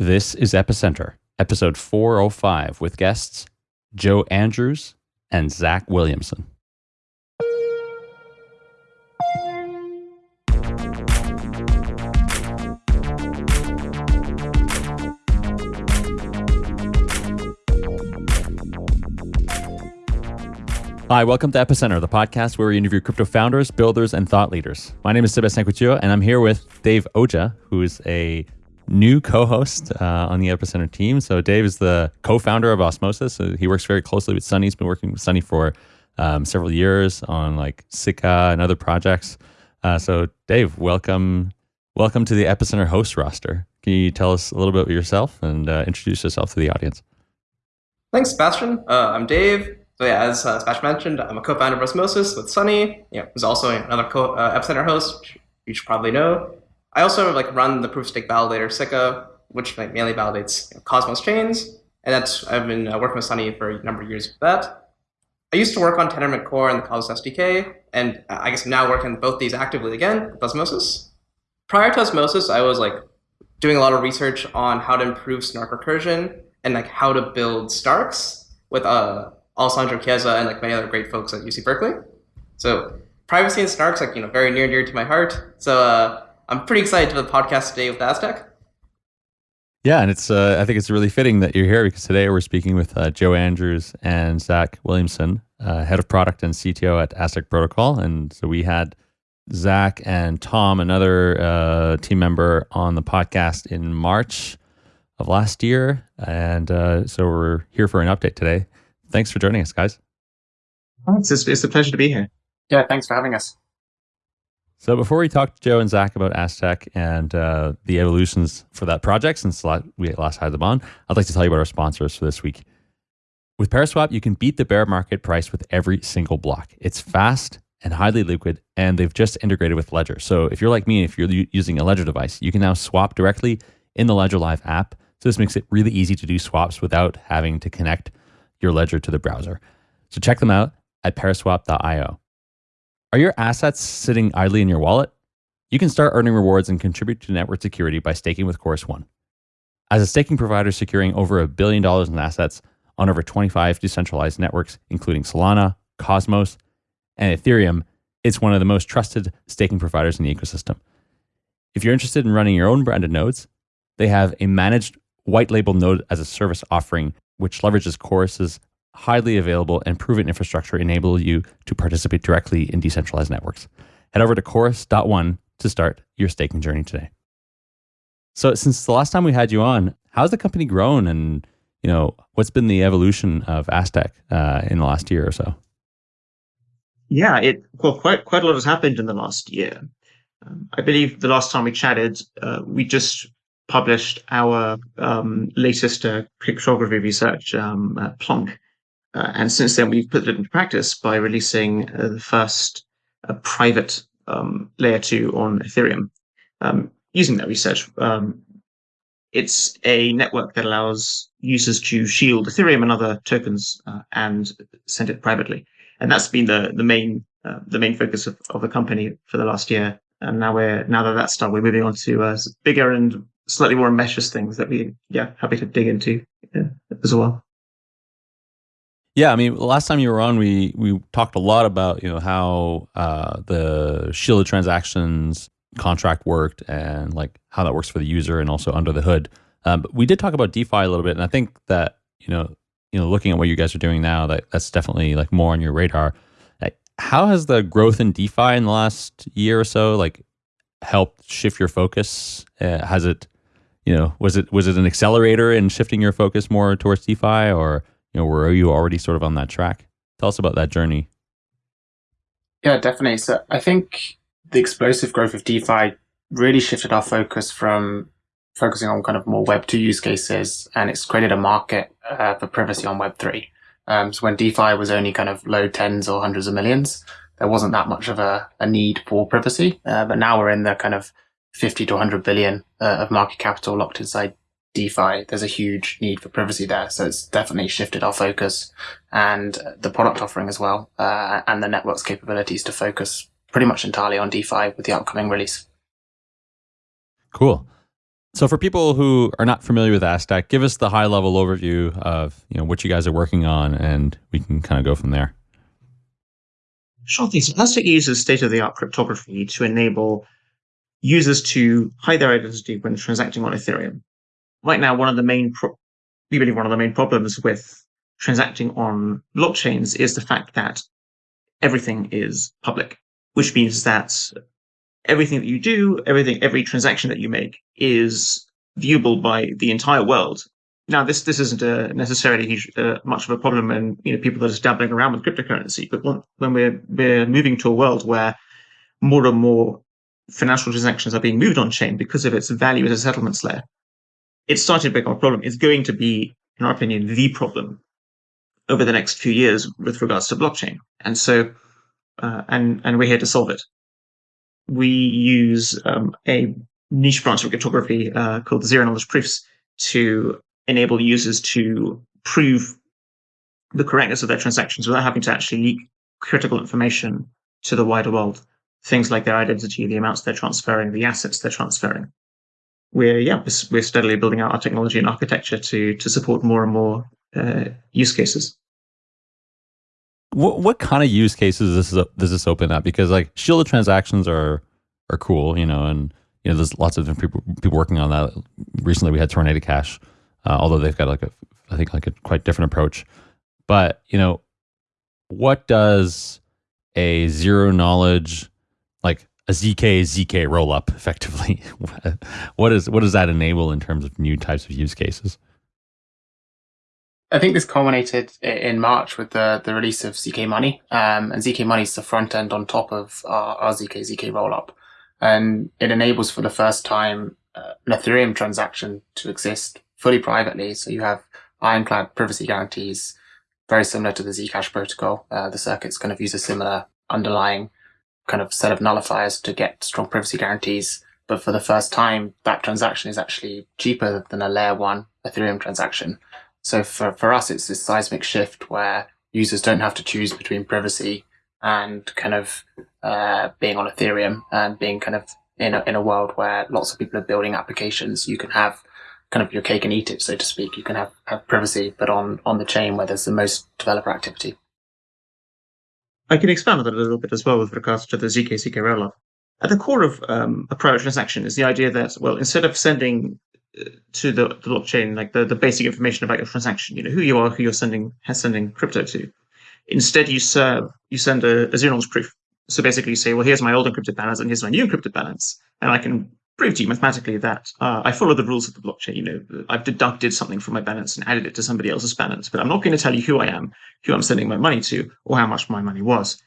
This is Epicenter, episode 405, with guests Joe Andrews and Zach Williamson. Hi, welcome to Epicenter, the podcast where we interview crypto founders, builders, and thought leaders. My name is Sebastien Couture, and I'm here with Dave Ojha, who is a new co-host uh, on the Epicenter team. So Dave is the co-founder of Osmosis. So he works very closely with Sunny. He's been working with Sunny for um, several years on like Sikka and other projects. Uh, so Dave, welcome, welcome to the Epicenter host roster. Can you tell us a little bit about yourself and uh, introduce yourself to the audience? Thanks, Sebastian. Uh, I'm Dave. So yeah, as uh, Sebastian mentioned, I'm a co-founder of Osmosis with Sunny. Yeah, who's also another co- uh, Epicenter host, which you should probably know. I also like run the proof of stake validator Sikka, which like mainly validates you know, Cosmos chains, and that's I've been uh, working with Sunny for a number of years with that. I used to work on Tendermint Core and the Cosmos SDK, and I guess I'm now working both these actively again with Osmosis. Prior to Osmosis, I was like doing a lot of research on how to improve snark recursion and like how to build Starks with uh, Alessandro Chiesa and like many other great folks at UC Berkeley. So privacy and snarks like you know very near and dear to my heart. So uh, I'm pretty excited to the podcast today with Aztec. Yeah, and it's uh, I think it's really fitting that you're here because today we're speaking with uh, Joe Andrews and Zach Williamson, uh, head of product and CTO at Aztec Protocol, and so we had Zach and Tom, another uh, team member, on the podcast in March of last year, and uh, so we're here for an update today. Thanks for joining us, guys. It's, it's a pleasure to be here. Yeah, thanks for having us. So before we talk to Joe and Zach about Aztec and uh, the evolutions for that project since we last had them on, I'd like to tell you about our sponsors for this week. With Paraswap, you can beat the bear market price with every single block. It's fast and highly liquid, and they've just integrated with Ledger. So if you're like me, if you're using a Ledger device, you can now swap directly in the Ledger Live app. So this makes it really easy to do swaps without having to connect your ledger to the browser. So check them out at paraswap.io. Are your assets sitting idly in your wallet? You can start earning rewards and contribute to network security by staking with Chorus One. As a staking provider securing over a billion dollars in assets on over 25 decentralized networks, including Solana, Cosmos, and Ethereum, it's one of the most trusted staking providers in the ecosystem. If you're interested in running your own branded nodes, they have a managed white label node as a service offering which leverages Chorus's highly available and proven infrastructure enable you to participate directly in decentralized networks. Head over to chorus.one to start your staking journey today. So since the last time we had you on, how's the company grown and you know what's been the evolution of Aztec uh, in the last year or so? Yeah, it well quite quite a lot has happened in the last year. Um, I believe the last time we chatted, uh, we just published our um, latest uh, cryptography research, um, uh, Plonk. Uh, and since then, we've put it into practice by releasing uh, the first uh, private um, layer two on Ethereum. Um, using that research, um, it's a network that allows users to shield Ethereum and other tokens uh, and send it privately. And that's been the the main the main focus of, of the company for the last year. And now we're now that that's done, we're moving on to bigger and slightly more ambitious things that we yeah happy to dig into yeah, as well. Yeah, I mean, last time you were on, we we talked a lot about you know how uh, the shielded transactions contract worked and like how that works for the user and also under the hood. Um, but we did talk about DeFi a little bit, and I think that you know you know looking at what you guys are doing now, that that's definitely like more on your radar. how has the growth in DeFi in the last year or so like helped shift your focus? Uh, has it you know, was it was it an accelerator in shifting your focus more towards DeFi, or you know, were you already sort of on that track? Tell us about that journey. Yeah, definitely. So I think the explosive growth of DeFi really shifted our focus from focusing on kind of more Web two use cases, and it's created a market uh, for privacy on Web three. Um, so when DeFi was only kind of low tens or hundreds of millions, there wasn't that much of a, a need for privacy. Uh, but now we're in the kind of 50 to 100 billion uh, of market capital locked inside DeFi, there's a huge need for privacy there. So it's definitely shifted our focus and the product offering as well, uh, and the network's capabilities to focus pretty much entirely on DeFi with the upcoming release. Cool. So for people who are not familiar with Aztec, give us the high level overview of you know what you guys are working on, and we can kind of go from there. Sure thing. So Aztec uses state of the art cryptography to enable users to hide their identity when transacting on Ethereum. Right now, one of the main pro- we believe one of the main problems with transacting on blockchains is the fact that everything is public, which means that everything that you do, everything, every transaction that you make is viewable by the entire world. Now, this this isn't a necessarily uh, much of a problem in you know people that are dabbling around with cryptocurrency, but when we're we're moving to a world where more and more financial transactions are being moved on chain because of its value as a settlements layer, it's started to become a problem. It's going to be, in our opinion, the problem over the next few years with regards to blockchain. And so, uh, and and we're here to solve it. We use um, a niche branch of cryptography uh, called zero knowledge proofs to enable users to prove the correctness of their transactions without having to actually leak critical information to the wider world. Things like their identity, the amounts they're transferring, the assets they're transferring. We're yeah, we're steadily building out our technology and architecture to to support more and more uh, use cases. What what kind of use cases does this, does this open up? Because like shielded transactions are are cool, you know, and you know there's lots of different people people working on that. Recently, we had Tornado Cash, uh, although they've got like a I think like a quite different approach. But you know, what does a zero knowledge like a zk zk rollup effectively? what is what does that enable in terms of new types of use cases? I think this culminated in March with the, the release of ZK Money. Um, and ZK Money is the front end on top of our, our ZK ZK rollup. And it enables for the first time uh, an Ethereum transaction to exist fully privately. So you have ironclad privacy guarantees, very similar to the Zcash protocol. Uh, the circuits kind of use a similar underlying kind of set of nullifiers to get strong privacy guarantees. But for the first time, that transaction is actually cheaper than a layer one Ethereum transaction. So for, for us, it's this seismic shift where users don't have to choose between privacy and kind of uh, being on Ethereum and being kind of in a, in a world where lots of people are building applications. You can have kind of your cake and eat it, so to speak. You can have, have privacy, but on, on the chain where there's the most developer activity. I can expand on that a little bit as well with regards to the ZK ZK rollup. At the core of um, a private transaction is the idea that, well, instead of sending to the, the blockchain, like the, the basic information about your transaction, you know, who you are, who you're sending has sending crypto to. Instead, you serve you send a, a zero knowledge proof. So basically, you say, well, here's my old encrypted balance and here's my new encrypted balance, and I can prove to you mathematically that uh, I follow the rules of the blockchain. You know, I've deducted something from my balance and added it to somebody else's balance, but I'm not going to tell you who I am, who I'm sending my money to, or how much my money was.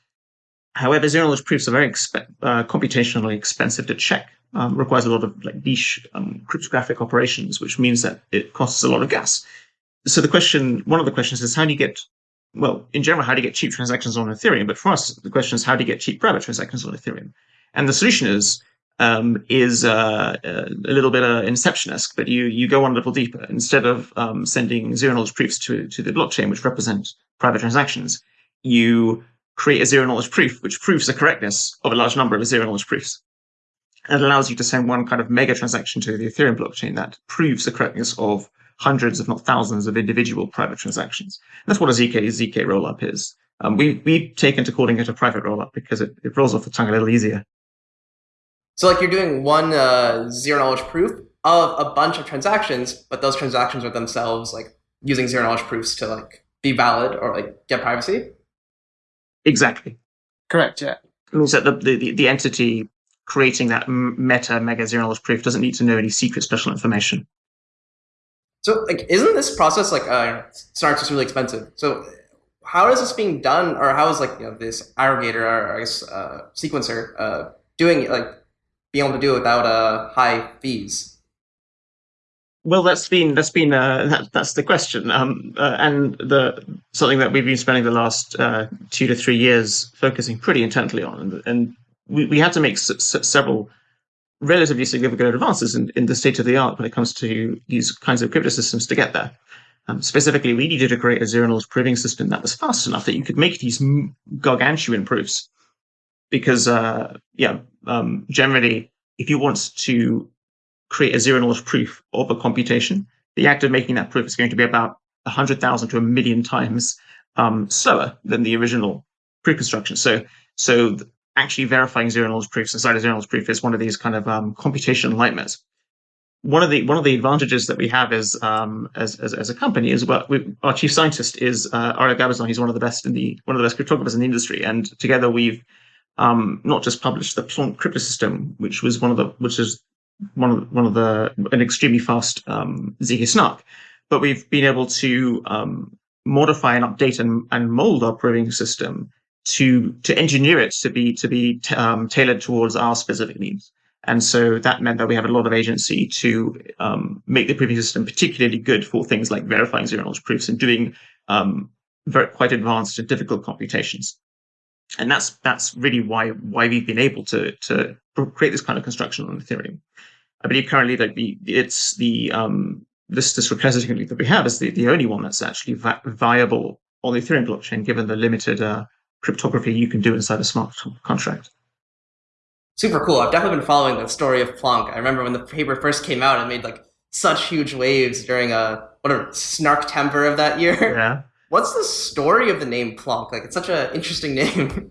However, zero knowledge proofs are very exp- uh, computationally expensive to check um, requires a lot of like niche um, cryptographic operations, which means that it costs a lot of gas. So the question, one of the questions is how do you get, well, in general, how do you get cheap transactions on Ethereum? But for us, the question is how do you get cheap private transactions on Ethereum? And the solution is um, is uh, a little bit uh, inception-esque, but you you go one level deeper. Instead of um, sending zero knowledge proofs to to the blockchain, which represent private transactions, you create a zero knowledge proof, which proves the correctness of a large number of zero knowledge proofs. It allows you to send one kind of mega transaction to the Ethereum blockchain that proves the correctness of hundreds, if not thousands, of individual private transactions. And that's what a ZK ZK rollup is. Um, we we've taken to calling it a private rollup because it, it rolls off the tongue a little easier. So like you're doing one uh, zero knowledge proof of a bunch of transactions, but those transactions are themselves like using zero knowledge proofs to like be valid or like get privacy. Exactly. Correct. Yeah. It means that the, the, the entity creating that meta mega zero knowledge proof doesn't need to know any secret special information. So, like, isn't this process like uh, Synarix is really expensive? So, how is this being done, or how is like you know this aggregator or I guess uh, sequencer uh, doing like being able to do it without uh, high fees? Well, that's been that's been uh, that, that's the question, um, uh, and the something that we've been spending the last uh, two to three years focusing pretty intently on, and, and we, we had to make several relatively significant advances in, in the state of the art when it comes to these kinds of crypto systems to get there. Um, specifically, we needed to create a zero knowledge proving system that was fast enough that you could make these gargantuan proofs. Because, uh, yeah, um, generally, if you want to create a zero knowledge proof of a computation, the act of making that proof is going to be about 100,000 to a million times um, slower than the original proof construction. So, so actually verifying zero knowledge proofs inside a zero knowledge proof is one of these kind of um, computational nightmares. One of the one of the advantages that we have is um, as, as, as a company is well, we, our chief scientist is uh, Ariel Gabizon. He's one of the best in the one of the best cryptographers in the industry, and together we've um, not just published the Plonk crypto system, which was one of the which is one of one of the an extremely fast um, ZK snark, but we've been able to um, modify and update and, and mold our proving system to to engineer it to be to be um, tailored towards our specific needs. And so that meant that we have a lot of agency to um, make the proving system particularly good for things like verifying zero knowledge proofs and doing um, very quite advanced and difficult computations. And that's that's really why why we've been able to to create this kind of construction on Ethereum. I believe currently that the it's the um, this this repository that we have is the, the only one that's actually vi- viable on the Ethereum blockchain, given the limited uh, cryptography you can do inside a smart contract. Super cool. I've definitely been following the story of Plonk. I remember when the paper first came out, it made like such huge waves during a whatever Snarktember of that year. Yeah. What's the story of the name Plonk? Like, it's such an interesting name.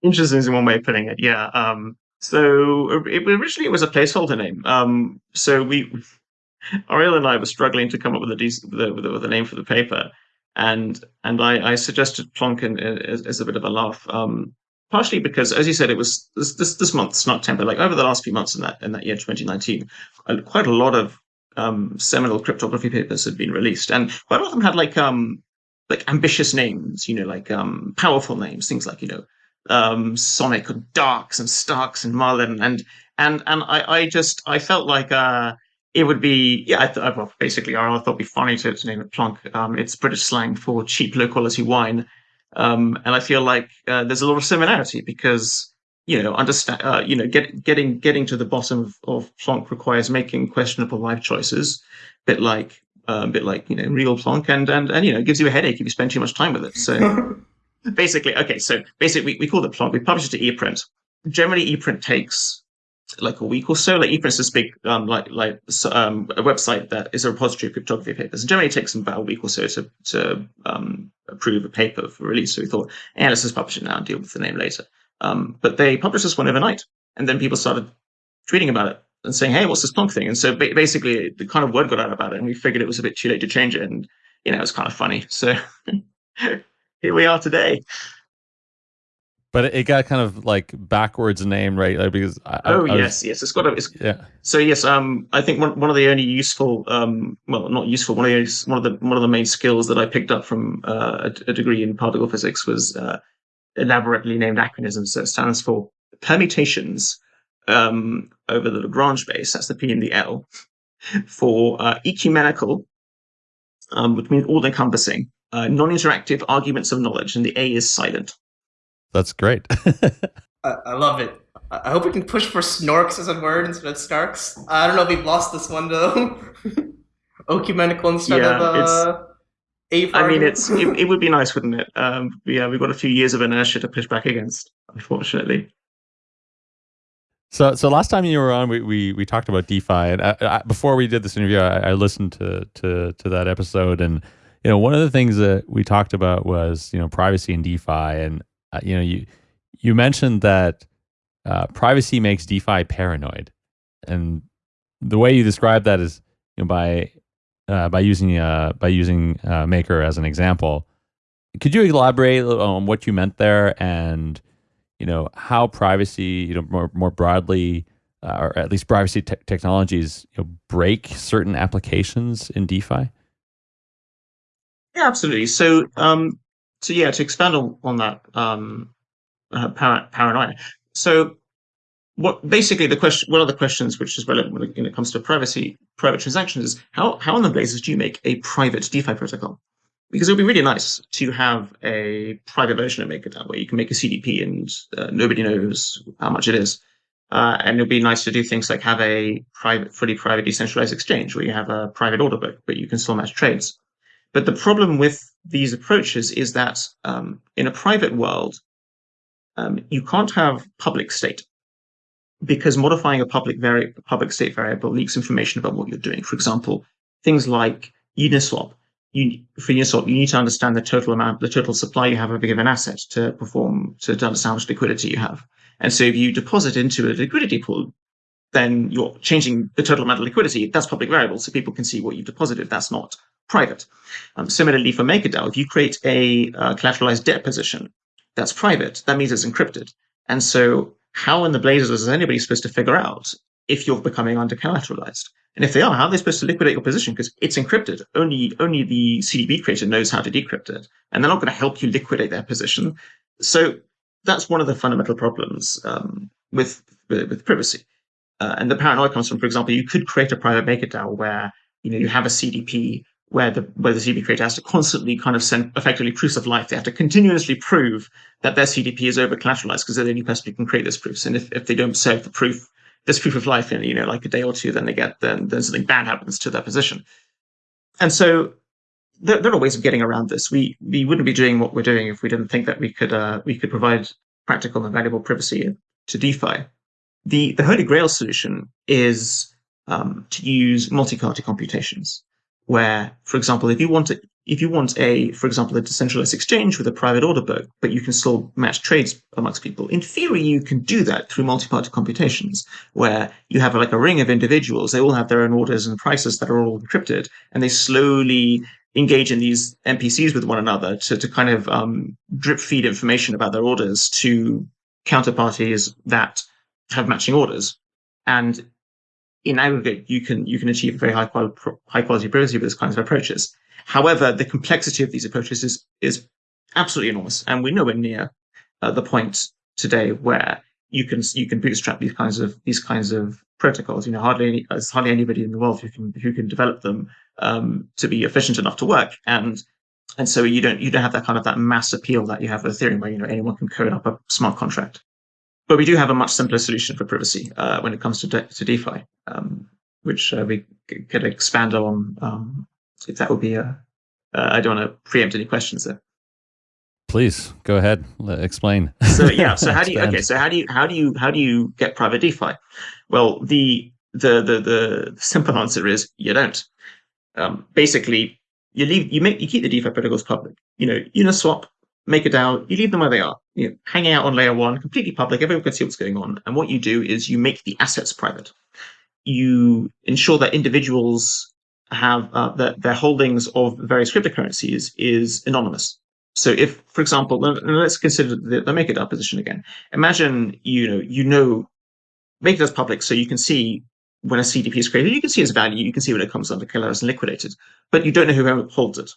interesting is one way of putting it. Yeah. Um, so it, originally it was a placeholder name. Um, so we, Ariel and I were struggling to come up with a decent, with a, with a name for the paper, and and I, I suggested Plonkin as, as, a bit of a laugh. Um, partially because, as you said, it was this this, this month Snarktember. Like over the last few months in that in that year, 2019, quite a lot of um, seminal cryptography papers had been released, and quite a lot of them had like um like ambitious names, you know, like um powerful names, things like you know um Sonic and Darks and Starks and Marlin, and and and I I just I felt like uh it would be yeah I thought well basically I thought it'd be funny to, to name it Plonk. Um, it's British slang for cheap low quality wine, um, and I feel like uh, there's a lot of similarity because you know understand uh, you know get, getting getting to the bottom of, of Plonk requires making questionable life choices, bit like uh, a bit like you know real Plonk, and and and you know it gives you a headache if you spend too much time with it. So. basically, okay, so basically, we, we call it Plonk. We publish it to ePrint. Generally, ePrint takes like a week or so. Like ePrint is this big um, like like um, a website that is a repository of cryptography papers. And generally, it takes about a week or so to to um, approve a paper for release. So we thought, yeah, let's just publish it now and deal with the name later. Um, but they published this one overnight, and then people started tweeting about it and saying, "Hey, what's this Plonk thing?" And so ba- basically, the kind of word got out about it, and we figured it was a bit too late to change it, and you know, it was kind of funny. So here we are today. But it got kind of like backwards name, right? Like because I, oh I yes, yes, it's got a it's, yeah. So yes, um, I think one, one of the only useful, um, well, not useful, one of the one of the one of the main skills that I picked up from uh, a, a, degree in particle physics was uh, elaborately named acronyms. So it stands for permutations um, over the Lagrange base. That's the P and the L for uh, ecumenical, um, which means all-encompassing, uh, non-interactive arguments of knowledge, and the A is silent. That's great. I, I, love it. I hope we can push for snorks as a word instead of starks. I don't know if we've lost this one though. Ecumenical instead yeah, of uh, a. I mean, it's it, it, would be nice, wouldn't it? Um, yeah, we've got a few years of inertia to push back against, unfortunately. So, so last time you were on, we we, we talked about DeFi, and I, I, before we did this interview, I, I listened to to to that episode, and you know, one of the things that we talked about was you know privacy and DeFi, and uh, you know, you you mentioned that uh, privacy makes DeFi paranoid, and the way you describe that is you know, by uh, by using uh, by using uh, Maker as an example. Could you elaborate on what you meant there, and you know how privacy, you know, more more broadly, uh, or at least privacy te- technologies, you know, break certain applications in DeFi? Yeah, absolutely. So, um, so yeah, to expand on, on that um, uh, par- paranoia. So what basically the question, one of the questions which is relevant when it, comes to privacy, private transactions is how, how in the blazes do you make a private DeFi protocol? Because it would be really nice to have a private version of MakerDAO where you can make a CDP and uh, nobody knows how much it is. Uh, and it would be nice to do things like have a private, fully private decentralized exchange where you have a private order book, but you can still match trades. But the problem with these approaches is that um, in a private world, um, you can't have public state. Because modifying a public vari- public state variable leaks information about what you're doing. For example, things like Uniswap. You, for Uniswap, you need to understand the total amount, the total supply you have of a given asset to perform to, understand how much liquidity you have. And so, if you deposit into a liquidity pool, then you're changing the total amount of liquidity. That's public variable, so people can see what you've deposited. That's not private. Um, similarly, for MakerDAO, if you create a uh, collateralized debt position, that's private. That means it's encrypted. And so, how in the blazes is anybody supposed to figure out if you're becoming under collateralized? And if they are, how are they supposed to liquidate your position? Because it's encrypted. Only only the CDP creator knows how to decrypt it, and they're not going to help you liquidate their position. So that's one of the fundamental problems um, with, with, with privacy. Uh, and the paranoia comes from, for example, you could create a private MakerDAO where you know you have a CDP where the where the CDP creator has to constantly kind of send effectively proofs of life. They have to continuously prove that their CDP is over collateralized because they're the only person who can create those proofs. And if, if they don't serve the proof, this proof of life in you know like a day or two, then they get then then something bad happens to their position. And so there, there are ways of getting around this. We we wouldn't be doing what we're doing if we didn't think that we could uh, we could provide practical and valuable privacy to DeFi. The the holy grail solution is um, to use multi-party computations where, for example, if you want to, if you want a, for example, a decentralized exchange with a private order book, but you can still match trades amongst people, in theory, you can do that through multi-party computations, where you have like a ring of individuals. They all have their own orders and prices that are all encrypted, and they slowly engage in these MPCs with one another to, to kind of um, drip feed information about their orders to counterparties that have matching orders. And in aggregate, you can you can achieve very high quality high quality privacy with these kinds of approaches. However, the complexity of these approaches is is absolutely enormous, and we're nowhere near uh, the point today where you can you can bootstrap these kinds of these kinds of protocols. You know, hardly any, there's hardly anybody in the world who can who can develop them um, to be efficient enough to work, and and so you don't you don't have that kind of that mass appeal that you have with Ethereum, where you know anyone can code up a smart contract. But we do have a much simpler solution for privacy uh, when it comes to, De- to DeFi, um, which uh, we could expand on um, if that would be a. Uh, I don't want to preempt any questions there. Please go ahead. Explain. So yeah. So how do you? Okay. So how do you? How do you? How do you get private DeFi? Well, the the the the simple answer is you don't. Um, basically, you leave you make you keep the DeFi protocols public. You know, Uniswap MakerDAO, you leave them where they are. You know, hanging out on layer one, completely public, everyone can see what's going on. And what you do is you make the assets private. You ensure that individuals have uh, that their holdings of various cryptocurrencies is anonymous. So if, for example, let's consider the, the MakerDAO position again. Imagine you know you know MakerDAO's public, so you can see when a CDP is created, you can see its value, you can see when it comes under killers and liquidated, but you don't know who holds it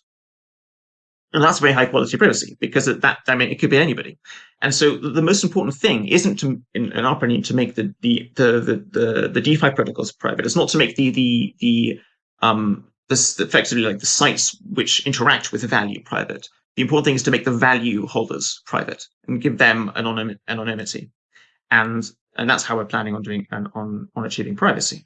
and that's very high quality privacy because that I mean it could be anybody. And so the most important thing isn't to, in, in our opinion, to make the the, the the the the DeFi protocols private. It's not to make the the the um this effectively like the sites which interact with the value private. The important thing is to make the value holders private and give them anonym, anonymity. And and that's how we're planning on doing and on on achieving privacy.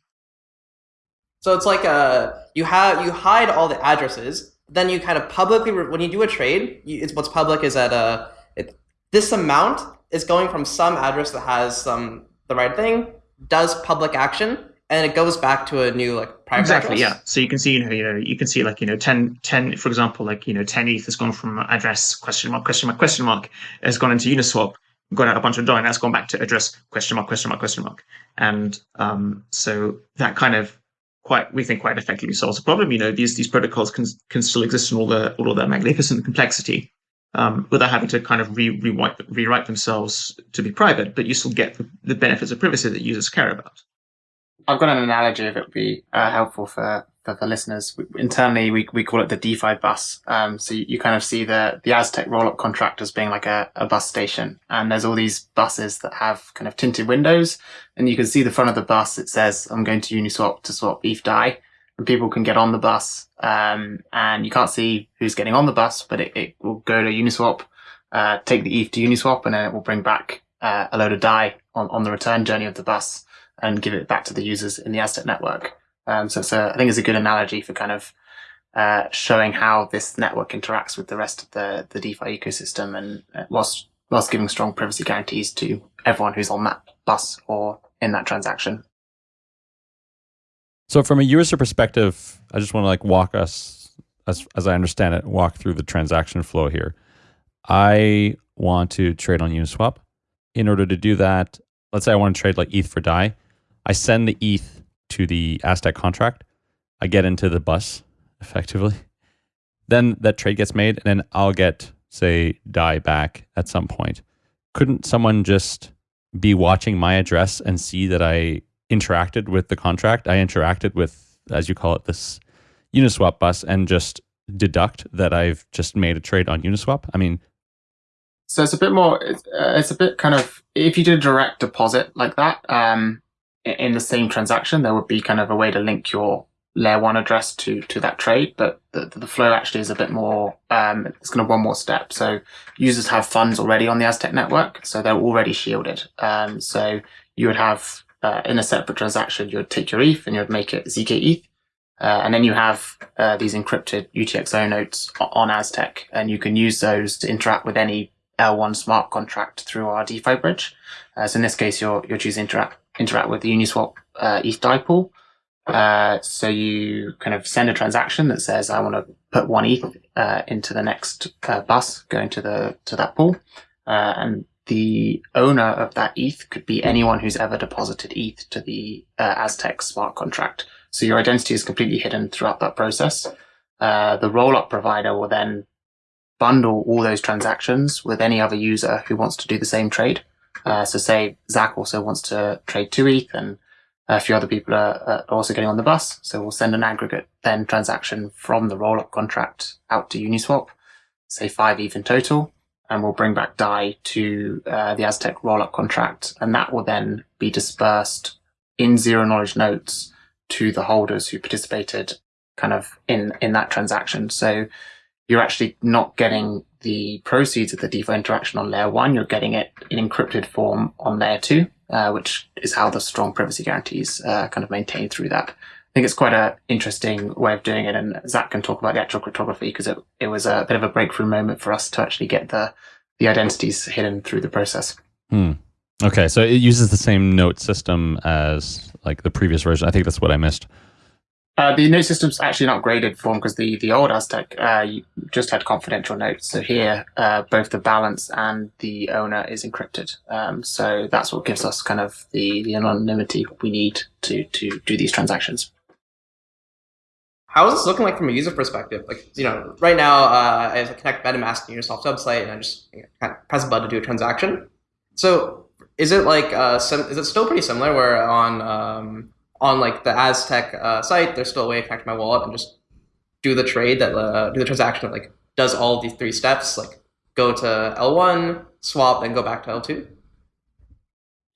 So it's like uh you have you hide all the addresses then you kind of publicly when you do a trade, you, it's what's public is that uh, it, this amount is going from some address that has some the right thing, does public action, and it goes back to a new like private exactly address. yeah so you can see you know you know you can see like you know 10 10 for example like you know 10 eth has gone from address question mark question mark question mark has gone into uniswap got out a bunch of DAI, and that's gone back to address question mark question mark question mark and um so that kind of quite we think quite effectively solves the problem. You know, these these protocols can can still exist in all the all of their magnificent complexity um, without having to kind of re, rewrite rewrite themselves to be private, but you still get the, the benefits of privacy that users care about. I've got an analogy if it would be uh, helpful for, for, for, listeners. Internally, we, we call it the DeFi bus. Um, so you, you, kind of see the, the Aztec rollup contract as being like a, a bus station. And there's all these buses that have kind of tinted windows. And you can see the front of the bus. It says, I'm going to Uniswap to swap ETH DAI. And people can get on the bus. Um, and you can't see who's getting on the bus, but it, it will go to Uniswap, uh, take the ETH to Uniswap, and then it will bring back uh, a load of DAI on, on the return journey of the bus and give it back to the users in the Aztec network. Um, so, so I think it's a good analogy for kind of uh, showing how this network interacts with the rest of the, the DeFi ecosystem and uh, whilst, whilst giving strong privacy guarantees to everyone who's on that bus or in that transaction. So from a user perspective, I just want to like walk us as as I understand it, walk through the transaction flow here. I want to trade on Uniswap. In order to do that, let's say I want to trade like ETH for DAI. I send the ETH to the Aztec contract. I get into the bus effectively. Then that trade gets made, and then I'll get, say, DAI back at some point. Couldn't someone just be watching my address and see that I interacted with the contract? I interacted with, as you call it, this Uniswap bus and just deduct that I've just made a trade on Uniswap? I mean, so it's a bit more. It's, uh, it's a bit kind of if you did a direct deposit like that um, in the same transaction, there would be kind of a way to link your layer one address to to that trade, but the, the flow actually is a bit more. Um, it's kind of one more step. So users have funds already on the Aztec network, so they're already shielded. Um, so you would have uh, in a separate transaction, you would take your ETH and you would make it zk ETH, uh, and then you have uh, these encrypted UTXO notes on Aztec, and you can use those to interact with any L1 smart contract through our DeFi bridge. Uh, so in this case, you're you're choosing to interact, interact with the Uniswap uh, ETH DAI Uh, so you kind of send a transaction that says, I want to put one ETH uh, into the next uh, bus going to the to that pool, uh, and the owner of that ETH could be anyone who's ever deposited ETH to the uh, Aztec smart contract. So your identity is completely hidden throughout that process. the rollup provider will then bundle all those transactions with any other user who wants to do the same trade. Uh, so say Zach also wants to trade two ETH and a few other people are, are, also getting on the bus. So we'll send an aggregate then transaction from the rollup contract out to Uniswap, say five ETH in total, and we'll bring back DAI to uh, the Aztec rollup contract. And that will then be dispersed in zero knowledge notes to the holders who participated kind of in, in that transaction. So you're actually not getting the proceeds of the DeFi interaction on layer one. You're getting it in encrypted form on layer two, uh, which is how the strong privacy guarantees uh, kind of maintain through that. I think it's quite an interesting way of doing it. And Zach can talk about the actual cryptography because it, it was a bit of a breakthrough moment for us to actually get the, the identities hidden through the process. Hmm. Okay. So it uses the same note system as like the previous version. I think that's what I missed. Uh, the note system's actually an upgraded form because the, the old Aztec uh, just had confidential notes. So here, uh, both the balance and the owner is encrypted. Um, so that's what gives us kind of the, the anonymity we need to, to do these transactions. How is this looking like from a user perspective? Like, you know, right now, uh, I connect MetaMask to Uniswap website and I just kind of press a button to do a transaction. So is it like, uh, is it still pretty similar where on, um, on like the Aztec uh, site, there's still a way to connect my wallet and just do the trade that uh, do the transaction that like does all these three steps, like go to L1, swap, and go back to L2.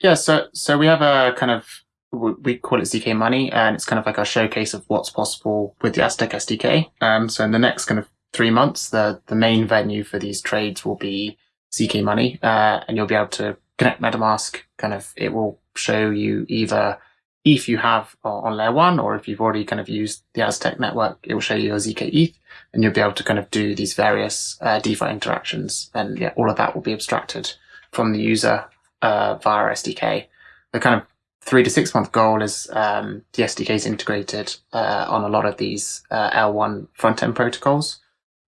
Yeah, so so we have a kind of we call it ZK Money, and it's kind of like a showcase of what's possible with the Aztec SDK. Um, so in the next kind of three months, the the main venue for these trades will be ZK Money, uh, and you'll be able to connect MetaMask. Kind of, it will show you either if you have on layer one, or if you've already kind of used the Aztec network, it will show you your ZK ETH and you'll be able to kind of do these various uh, DeFi interactions. And yeah, all of that will be abstracted from the user uh, via SDK. The kind of three to six month goal is um, the SDK is integrated uh, on a lot of these uh, L1 front end protocols.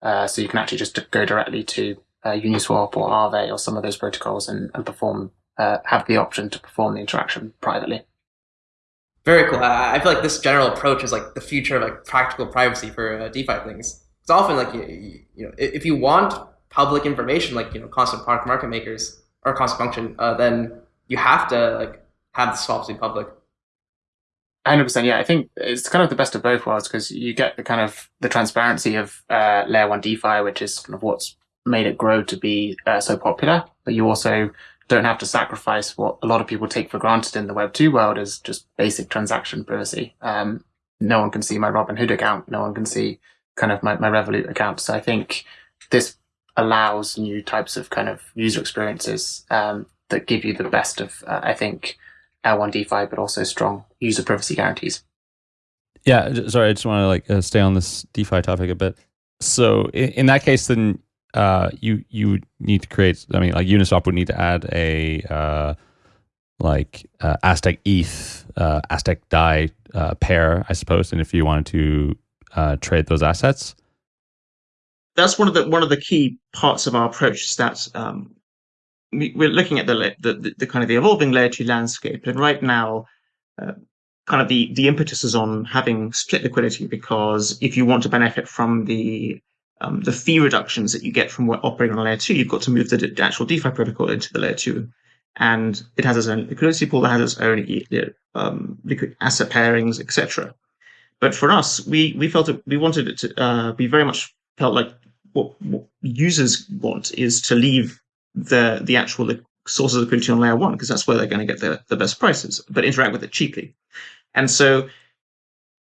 Uh, so you can actually just go directly to uh, Uniswap or Aave or some of those protocols and, and perform, have the option to perform the interaction privately. Very cool. I feel like this general approach is like the future of like practical privacy for uh, DeFi things. It's often like you, you know if you want public information like you know constant product market makers or constant function, uh, then you have to like have the swaps be public. Hundred percent. Yeah, I think it's kind of the best of both worlds because you get the kind of the transparency of uh, layer one DeFi, which is kind of what's made it grow to be uh, so popular. But you also don't have to sacrifice what a lot of people take for granted in the Web 2 world is just basic transaction privacy. Um, no one can see my Robinhood account. No one can see kind of my, my Revolut account. So I think this allows new types of kind of user experiences um, that give you the best of, uh, I think, L1 DeFi, but also strong user privacy guarantees. Yeah, sorry, I just want to like uh, stay on this DeFi topic a bit. So in, in that case, then uh, you you need to create. I mean, like Uniswap would need to add a uh, like uh, Aztec ETH, uh, Aztec DAI uh, pair, I suppose. And if you wanted to uh, trade those assets, that's one of the one of the key parts of our approach. Is that um, we, are looking at the, the, the kind of the evolving layer two landscape, and right now, uh, kind of the the impetus is on having split liquidity because if you want to benefit from the um, the fee reductions that you get from operating on layer two, you've got to move the actual DeFi protocol into the layer two and it has its own liquidity pool that has its own um, liquid asset pairings, etc. But for us, we we felt it, we wanted it to uh, be very much felt like what, what, users want is to leave the the actual sources of liquidity on layer one because that's where they're going to get the, the best prices, but interact with it cheaply. And so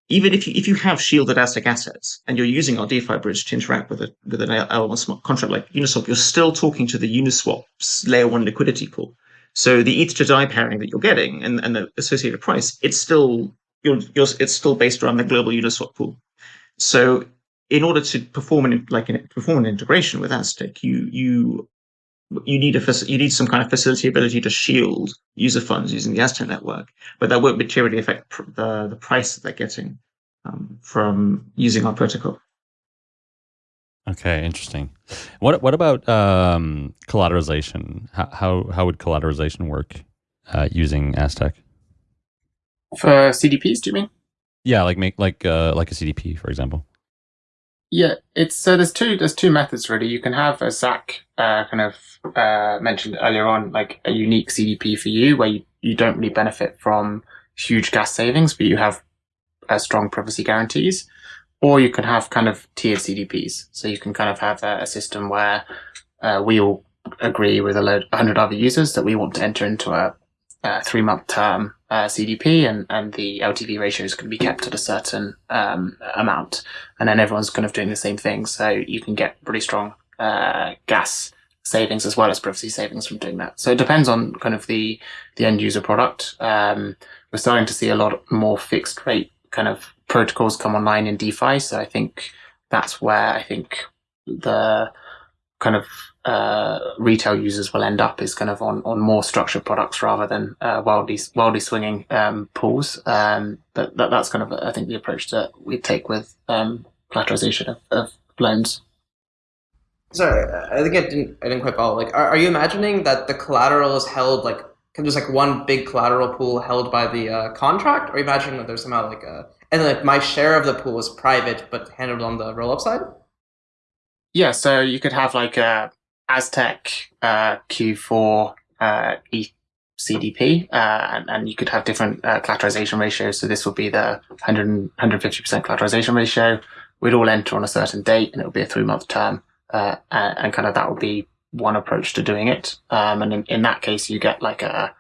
even if you if you have shielded Aztec assets and you're using our DeFi bridge to interact with a with an L1 smart contract like Uniswap, you're still talking to the Uniswap's layer one liquidity pool. So the ETH to DAI pairing that you're getting and, and the associated price, it's still you're, you're, it's still based around the global Uniswap pool. So in order to perform an like an, perform an integration with Aztec, you you you need a you need some kind of facility ability to shield user funds using the Aztec network, but that won't materially affect pr- the the price that they're getting um, from using our protocol. Okay, interesting. What what about um, collateralization? How, how, how would collateralization work uh, using Aztec? For CDPs, do you mean? Yeah, like make like uh, like a CDP, for example. Yeah, it's so there's two there's two methods really. You can have a Zach uh, kind of uh, mentioned earlier on, like a unique CDP for you, where you, you don't really benefit from huge gas savings, but you have uh, strong privacy guarantees or you can have kind of tiered CDPs. So you can kind of have a, a system where uh, we all agree with a load, 100 other users that we want to enter into a, a three month term uh, CDP and, and the LTV ratios can be kept at a certain um, amount. And then everyone's kind of doing the same thing. So you can get really strong uh, gas savings as well as privacy savings from doing that. So it depends on kind of the, the end user product. Um, we're starting to see a lot more fixed rate kind of protocols come online in DeFi. So I think that's where I think the kind of uh, retail users will end up is kind of on, on more structured products rather than uh, wildly wildly swinging um, pools. Um, but that, that's kind of I think the approach that we take with um, collateralization of, of loans. Sorry, I think I didn't I didn't quite follow. Like, are, are you imagining that the collateral is held like there's like one big collateral pool held by the uh, contract, or imagine that there's somehow like a and like my share of the pool is private but handled on the roll up side? Yeah, so you could have like a Aztec uh, Q4 uh, CDP, uh, and, and, you could have different uh, collateralization ratios. So this would be the 100, 150% collateralization ratio. We'd all enter on a certain date, and it would be a three month term, uh, and, and, kind of that would be one approach to doing it. Um, and in, in that case, you get like a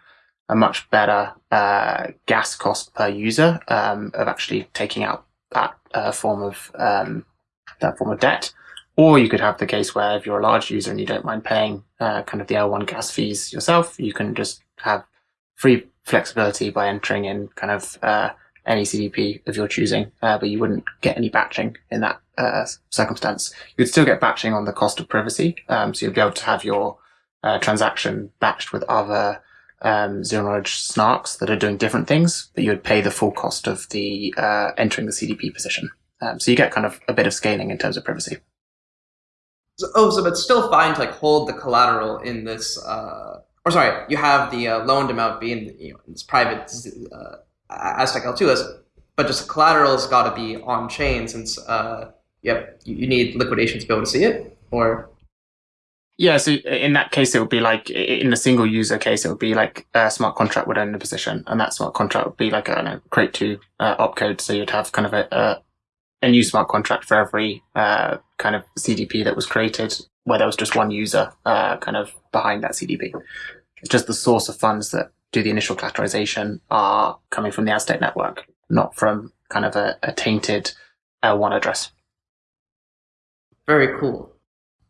a much better uh, gas cost per user um, of actually taking out that form of um, that form of debt. Or you could have the case where if you're a large user and you don't mind paying uh, kind of the L1 gas fees yourself, you can just have free flexibility by entering in kind of uh, any CDP of your choosing, uh, but you wouldn't get any batching in that uh, circumstance. You'd still get batching on the cost of privacy, um, so you'd be able to have your transaction batched with other um, zero knowledge snarks that are doing different things, but you would pay the full cost of the uh, entering the CDP position. Um, so you get kind of a bit of scaling in terms of privacy. So, oh, so it's still fine to like hold the collateral in this, uh, or sorry, you have the uh, loaned amount being you know, this private uh, Aztec L2s, but just collateral's got to be on chain since uh, yep, you need liquidation to be able to see it, or yeah, so in that case, it would be like in a single user case, it would be like a smart contract would own the position, and that smart contract would be like a know, CREATE2 uh, opcode. So you'd have kind of a, a, a new smart contract for every uh, kind of CDP that was created, where there was just one user uh, kind of behind that CDP. It's just the source of funds that do the initial collateralization are coming from the Aztec network, not from kind of a, a tainted L1 address. Very cool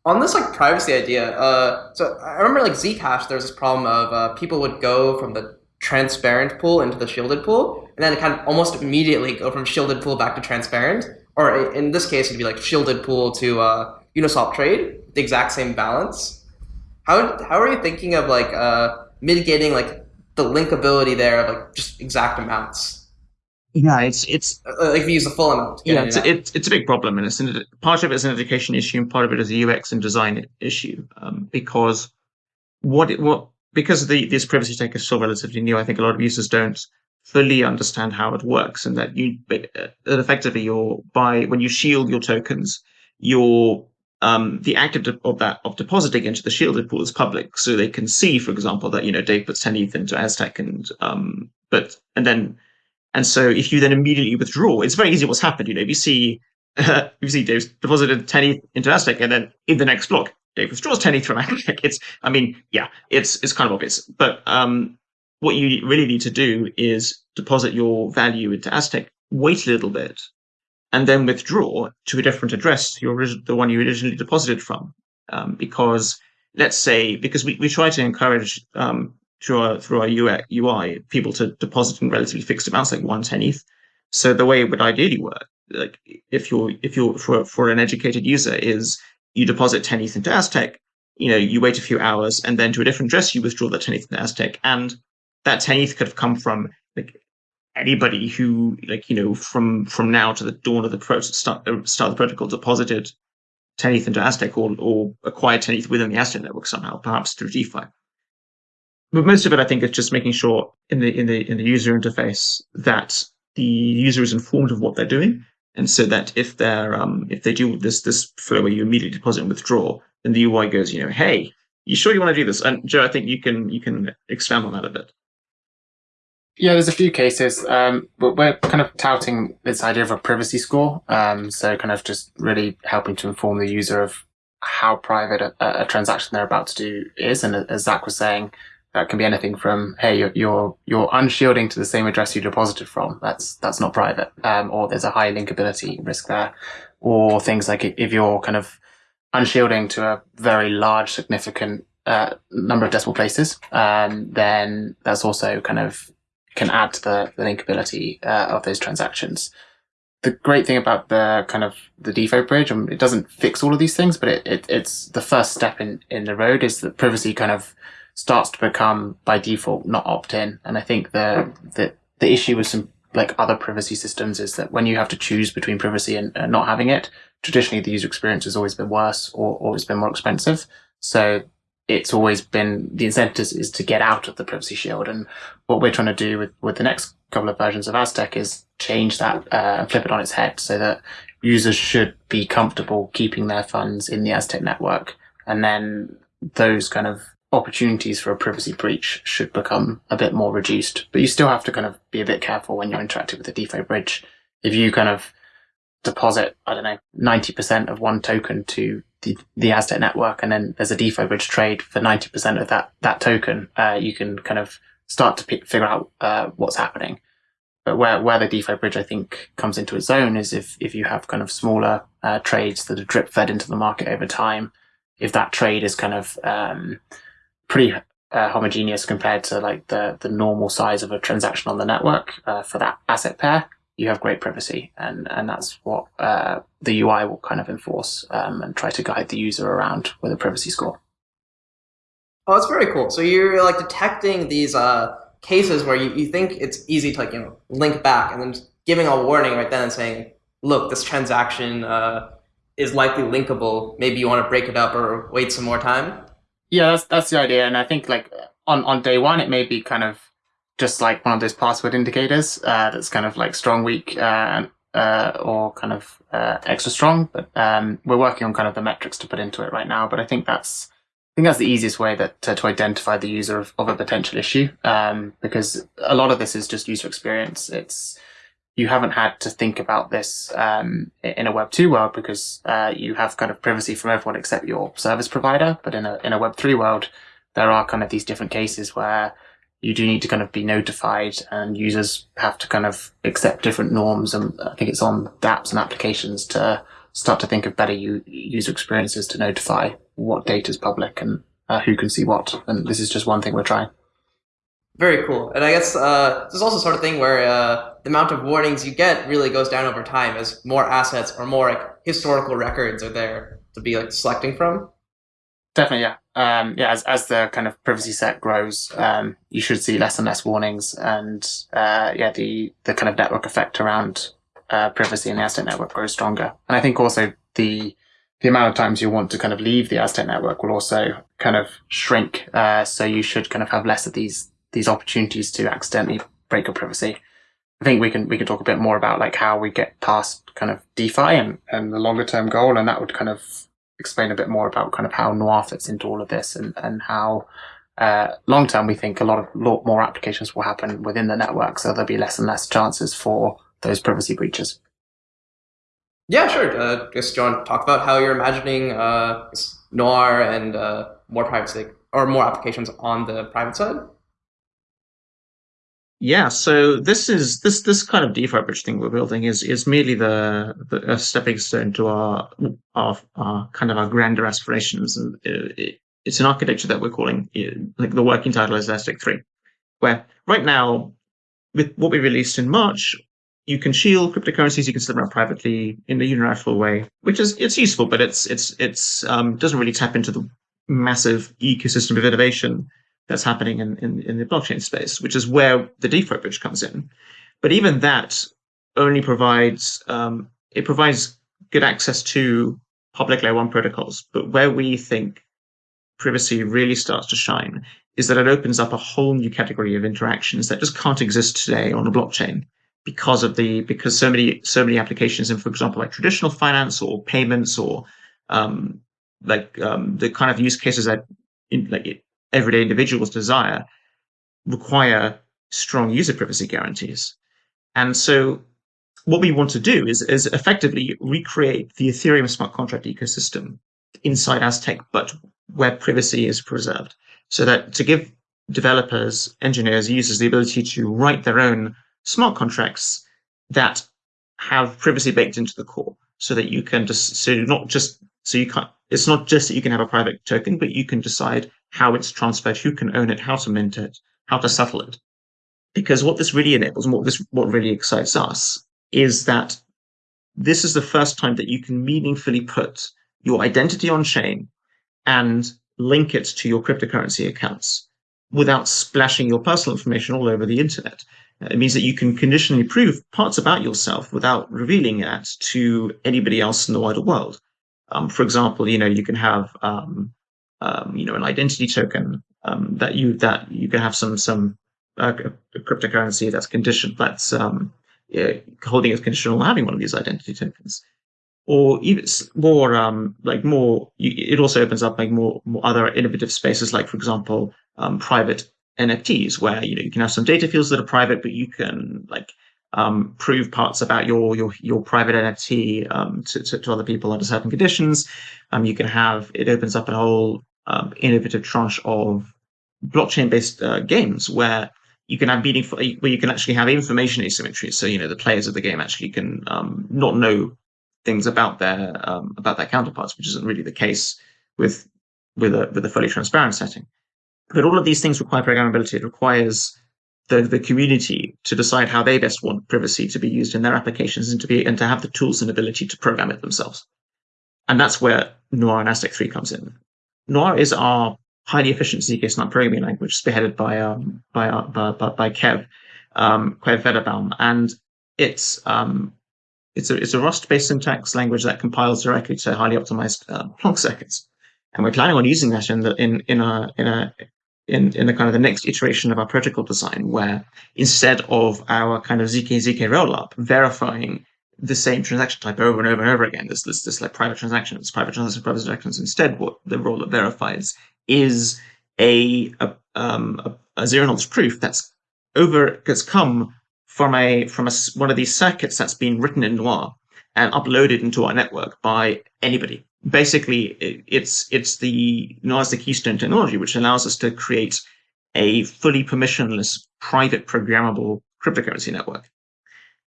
on this like privacy idea, uh, so I remember like Zcash, there's this problem of uh, people would go from the transparent pool into the shielded pool, and then kind of almost immediately go from shielded pool back to transparent. Or in this case, it'd be like shielded pool to uh, Uniswap trade, the exact same balance. How how are you thinking of like uh, mitigating like the linkability there of like just exact amounts? Yeah, it's it's Uh, Like if you use the full amount. yeah, it's a, it's it's a big problem, and it's an, part of it is an education issue, and part of it is a UX and design issue. Um, because what it, what because the this privacy tech is still relatively new, I think a lot of users don't fully understand how it works, and that you uh, that effectively you're by when you shield your tokens, your um, the act of, of that of depositing into the shielded pool is public, so they can see, for example, that you know Dave puts ten ETH into Aztec, and um, but and then and so if you then immediately withdraw, it's very easy what's happened. You know, if you see if you see Dave's deposited ten ETH into Aztec, and then in the next block Dave withdraws ten ETH from Aztec, it's I mean, yeah, it's it's kind of obvious. But um, what you really need to do is deposit your value into Aztec, wait a little bit, and then withdraw to a different address, your the one you originally deposited from. Um, because let's say because we, we try to encourage um, through our through our UI, UI people to deposit in relatively fixed amounts like one ten. So the way it would ideally work, like if you're if you're for for an educated user, is you deposit ten ETH into Aztec, you know, you wait a few hours, and then to a different address you withdraw that ten ETH into Aztec, and that ten ETH could have come from like anybody who like you know from from now to the dawn of the start, uh, start of the protocol deposited 10 ETH into Aztec or, or acquired 10 ETH within the Aztec network somehow, perhaps through DeFi. But most of it, I think, is just making sure in the in the in the user interface that the user is informed of what they're doing, and so that if they're um, if they do this this flow where you immediately deposit and withdraw, then the UI goes, you know, hey, you sure you want to do this? And Joe, I think you can you can expand on that a bit. Yeah, there's a few cases, um, but we're kind of touting this idea of a privacy score. Um, so kind of just really helping to inform the user of how private a, a transaction they're about to do is. And as Zach was saying, that can be anything from, hey, you're, you're, you're unshielding to the same address you deposited from. That's, that's not private. Um, or there's a high linkability risk there. Or things like if you're kind of unshielding to a very large, significant, uh, number of decimal places, um, then that's also kind of can add to the, the linkability uh, of those transactions. The great thing about the kind of the DeFi bridge, um, it doesn't fix all of these things, but it, it, it's the first step in, in the road is that privacy kind of starts to become by default not opt in. And I think the, the, the issue with some like other privacy systems is that when you have to choose between privacy and, and not having it, traditionally the user experience has always been worse or always been more expensive. So it's always been the incentive is, to get out of the privacy shield. And what we're trying to do with, with the next couple of versions of Aztec is change that uh, and flip it on its head so that users should be comfortable keeping their funds in the Aztec network. And then those kind of opportunities for a privacy breach should become a bit more reduced. But you still have to kind of be a bit careful when you're interacting with the DeFi bridge. If you kind of deposit, I don't know, 90% of one token to the, the Aztec network, and then there's a DeFi bridge trade for 90% of that, that token, uh, you can kind of start to figure out, uh, what's happening. But where, where the DeFi bridge, I think, comes into its own is if, if you have kind of smaller, uh, trades that are drip fed into the market over time, if that trade is kind of, um, pretty, uh, homogeneous compared to like the, the normal size of a transaction on the network, uh, for that asset pair, you have great privacy, and and that's what uh, the UI will kind of enforce um, and try to guide the user around with a privacy score. Oh, that's very cool. So you're like detecting these uh, cases where you, you think it's easy to like you know link back, and then giving a warning right then and saying, "Look, this transaction uh, is likely linkable. Maybe you want to break it up or wait some more time." Yeah, that's that's the idea, and I think like on on day one, it may be kind of just like one of those password indicators uh, that's kind of like strong, weak, uh, uh, or kind of uh, extra strong. But um, we're working on kind of the metrics to put into it right now. But I think that's I think that's the easiest way that to, to identify the user of, of a potential issue um, because a lot of this is just user experience. It's you haven't had to think about this um, in a Web two world because uh, you have kind of privacy from everyone except your service provider. But in a in a Web three world, there are kind of these different cases where you do need to kind of be notified and users have to kind of accept different norms. And I think it's on dApps and applications to start to think of better u- user experiences to notify what data is public and uh, who can see what. And this is just one thing we're trying. Very cool. And I guess uh, this is also sort of thing where uh, the amount of warnings you get really goes down over time as more assets or more like historical records are there to be like selecting from. Definitely, yeah. Um, yeah, as, as the kind of privacy set grows, um, you should see less and less warnings, and uh, yeah, the the kind of network effect around uh, privacy in the Aztec network grows stronger. And I think also the the amount of times you want to kind of leave the Aztec network will also kind of shrink. Uh, so you should kind of have less of these these opportunities to accidentally break your privacy. I think we can we can talk a bit more about like how we get past kind of DeFi and, and the longer term goal, and that would kind of explain a bit more about kind of how Noir fits into all of this and and how uh, long term we think a lot of lot more applications will happen within the network, so there'll be less and less chances for those privacy breaches. Yeah, sure. Uh, John, talk about how you're imagining uh, Noir and uh, more privacy or more applications on the private side. Yeah, so this is this this kind of DeFi bridge thing we're building is is merely the, the a stepping stone to our, our our kind of our grander aspirations, and it, it's an architecture that we're calling like the working title is Aztec three, where right now with what we released in March, you can shield cryptocurrencies, you can set them up privately in a unilateral way, which is it's useful, but it's it's it's um, doesn't really tap into the massive ecosystem of innovation that's happening in, in, in the blockchain space, which is where the DeFi bridge comes in. But even that only provides um, it provides good access to public layer one protocols. But where we think privacy really starts to shine is that it opens up a whole new category of interactions that just can't exist today on a blockchain because of the because so many so many applications in, for example, like traditional finance or payments or um, like um, the kind of use cases that in, like everyday individuals desire require strong user privacy guarantees. And so what we want to do is, is effectively recreate the Ethereum smart contract ecosystem inside Aztec, but where privacy is preserved. So that to give developers, engineers, users the ability to write their own smart contracts that have privacy baked into the core so that you can just so not just so you can't it's not just that you can have a private token, but you can decide how it's transferred, who can own it, how to mint it, how to settle it. Because what this really enables, and what this what really excites us, is that this is the first time that you can meaningfully put your identity on chain and link it to your cryptocurrency accounts without splashing your personal information all over the internet. It means that you can conditionally prove parts about yourself without revealing that to anybody else in the wider world. Um, for example, you know, you can have um, um, you know, an identity token um, that you that you can have some some uh, cryptocurrency that's conditioned that's um, yeah, holding as conditional having one of these identity tokens, or even more um, like more. it also opens up like more, more other innovative spaces, like for example, private NFTs, where you know you can have some data fields that are private, but you can like um, prove parts about your your your private NFT um, to, to, to, other people under certain conditions. Um, you can have it opens up a whole um, innovative tranche of blockchain-based uh, games where you can have meaningful, where you can actually have information asymmetry. So you know the players of the game actually can um, not know things about their um, about their counterparts, which isn't really the case with with a with a fully transparent setting. But all of these things require programmability. It requires the, the community to decide how they best want privacy to be used in their applications and to be and to have the tools and ability to program it themselves. And that's where Noir and Aztec 3 comes in. Noir is our highly efficient zk-SNARK programming language, spearheaded by um, by, uh, by, by Kev um, Kev Wedderburn, and it's um, it's a it's a Rust-based syntax language that compiles directly to highly optimized uh, Plonk circuits, and we're planning on using that in the in in a in a in, in the kind of the next iteration of our protocol design, where instead of our kind of zk zk rollup verifying the same transaction type over and over and over again. this this, this like private transactions, private transactions, private transactions. Instead, what the rollup verifies is a a, um, a, a zero knowledge proof that's over that's come from a from a, one of these circuits that's been written in Noir and uploaded into our network by anybody. Basically, it's it's the the keystone technology, which allows us to create a fully permissionless, private, programmable cryptocurrency network.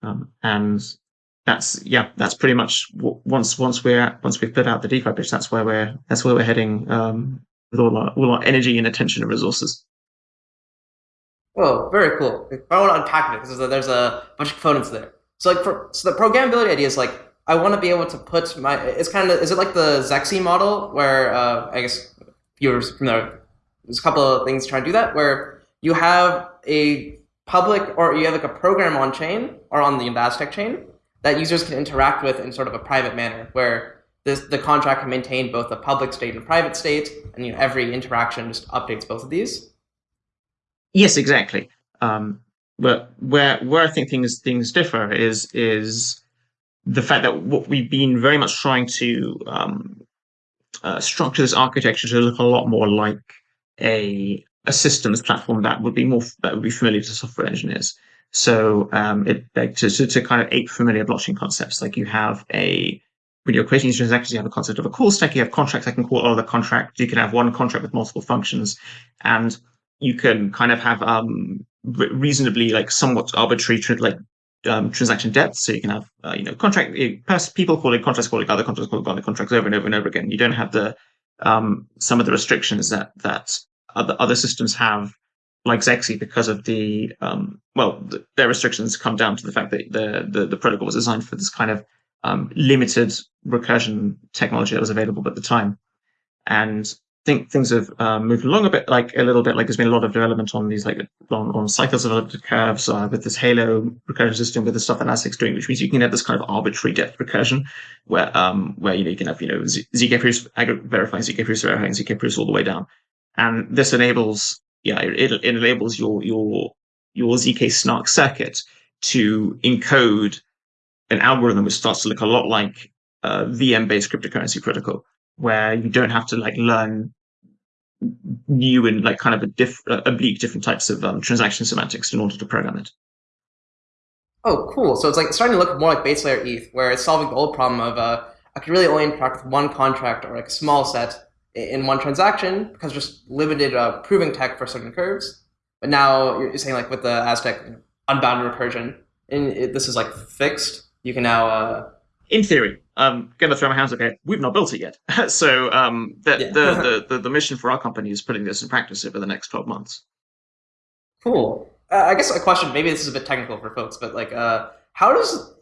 Um, and that's yeah, that's pretty much once once we're once we've put out the DeFi pitch, that's where we're that's where we're heading um, with all our all our energy and attention and resources. Oh, very cool. I want to unpack it because there's a bunch of components there. So like for so the programmability idea is like I want to be able to put my it's kind of is it like the Zexe model where uh, I guess viewers from there, there's a couple of things trying to do that where you have a public or you have like a program on chain or on the Aztec chain that users can interact with in sort of a private manner where this, the contract can maintain both a public state and private state, and you know, every interaction just updates both of these. Yes, exactly. Um, but where where I think things things differ is is the fact that what we've been very much trying to um, uh, structure this architecture to look a lot more like a a systems platform that would be more that would be familiar to software engineers. So um, it to, to, to kind of ape familiar blockchain concepts. Like you have a when you're creating these transactions, you have a concept of a call stack. You have contracts that can call other contracts. You can have one contract with multiple functions, and you can kind of have um, reasonably like somewhat arbitrary like um, transaction depth. So you can have uh, you know contract people calling contracts calling other contracts calling other contracts over and over and over again. You don't have the um, some of the restrictions that that other other systems have, like Zexe, because of the um, well, the, their restrictions come down to the fact that the, the the protocol was designed for this kind of um, limited recursion technology that was available at the time, and think things have um, moved along a bit, like a little bit. Like there's been a lot of development on these like on, on cycles of elliptic curves uh, with this Halo recursion system with the stuff that Elastic's doing, which means you can have this kind of arbitrary depth recursion, where um where you know you can have you know zk proofs verifying zk proofs verifying zk proofs all the way down, and this enables yeah it, it enables your your your zk snark circuit to encode an algorithm which starts to look a lot like uh, VM-based cryptocurrency protocol, where you don't have to like learn new and like kind of a diff- oblique different types of um, transaction semantics in order to program it. Oh, cool. So it's like starting to look more like base layer ETH, where it's solving the old problem of uh, I can really only interact with one contract or like a small set in one transaction because just limited uh, proving tech for certain curves. But now you're saying like with the Aztec unbounded recursion, and it, this is like fixed. You can now uh, in theory, um, gonna throw my hands up here. We've not built it yet, so um, the, yeah. the, the, the the mission for our company is putting this in practice over the next twelve months. Cool. Uh, I guess a question. Maybe this is a bit technical for folks, but like, uh, how does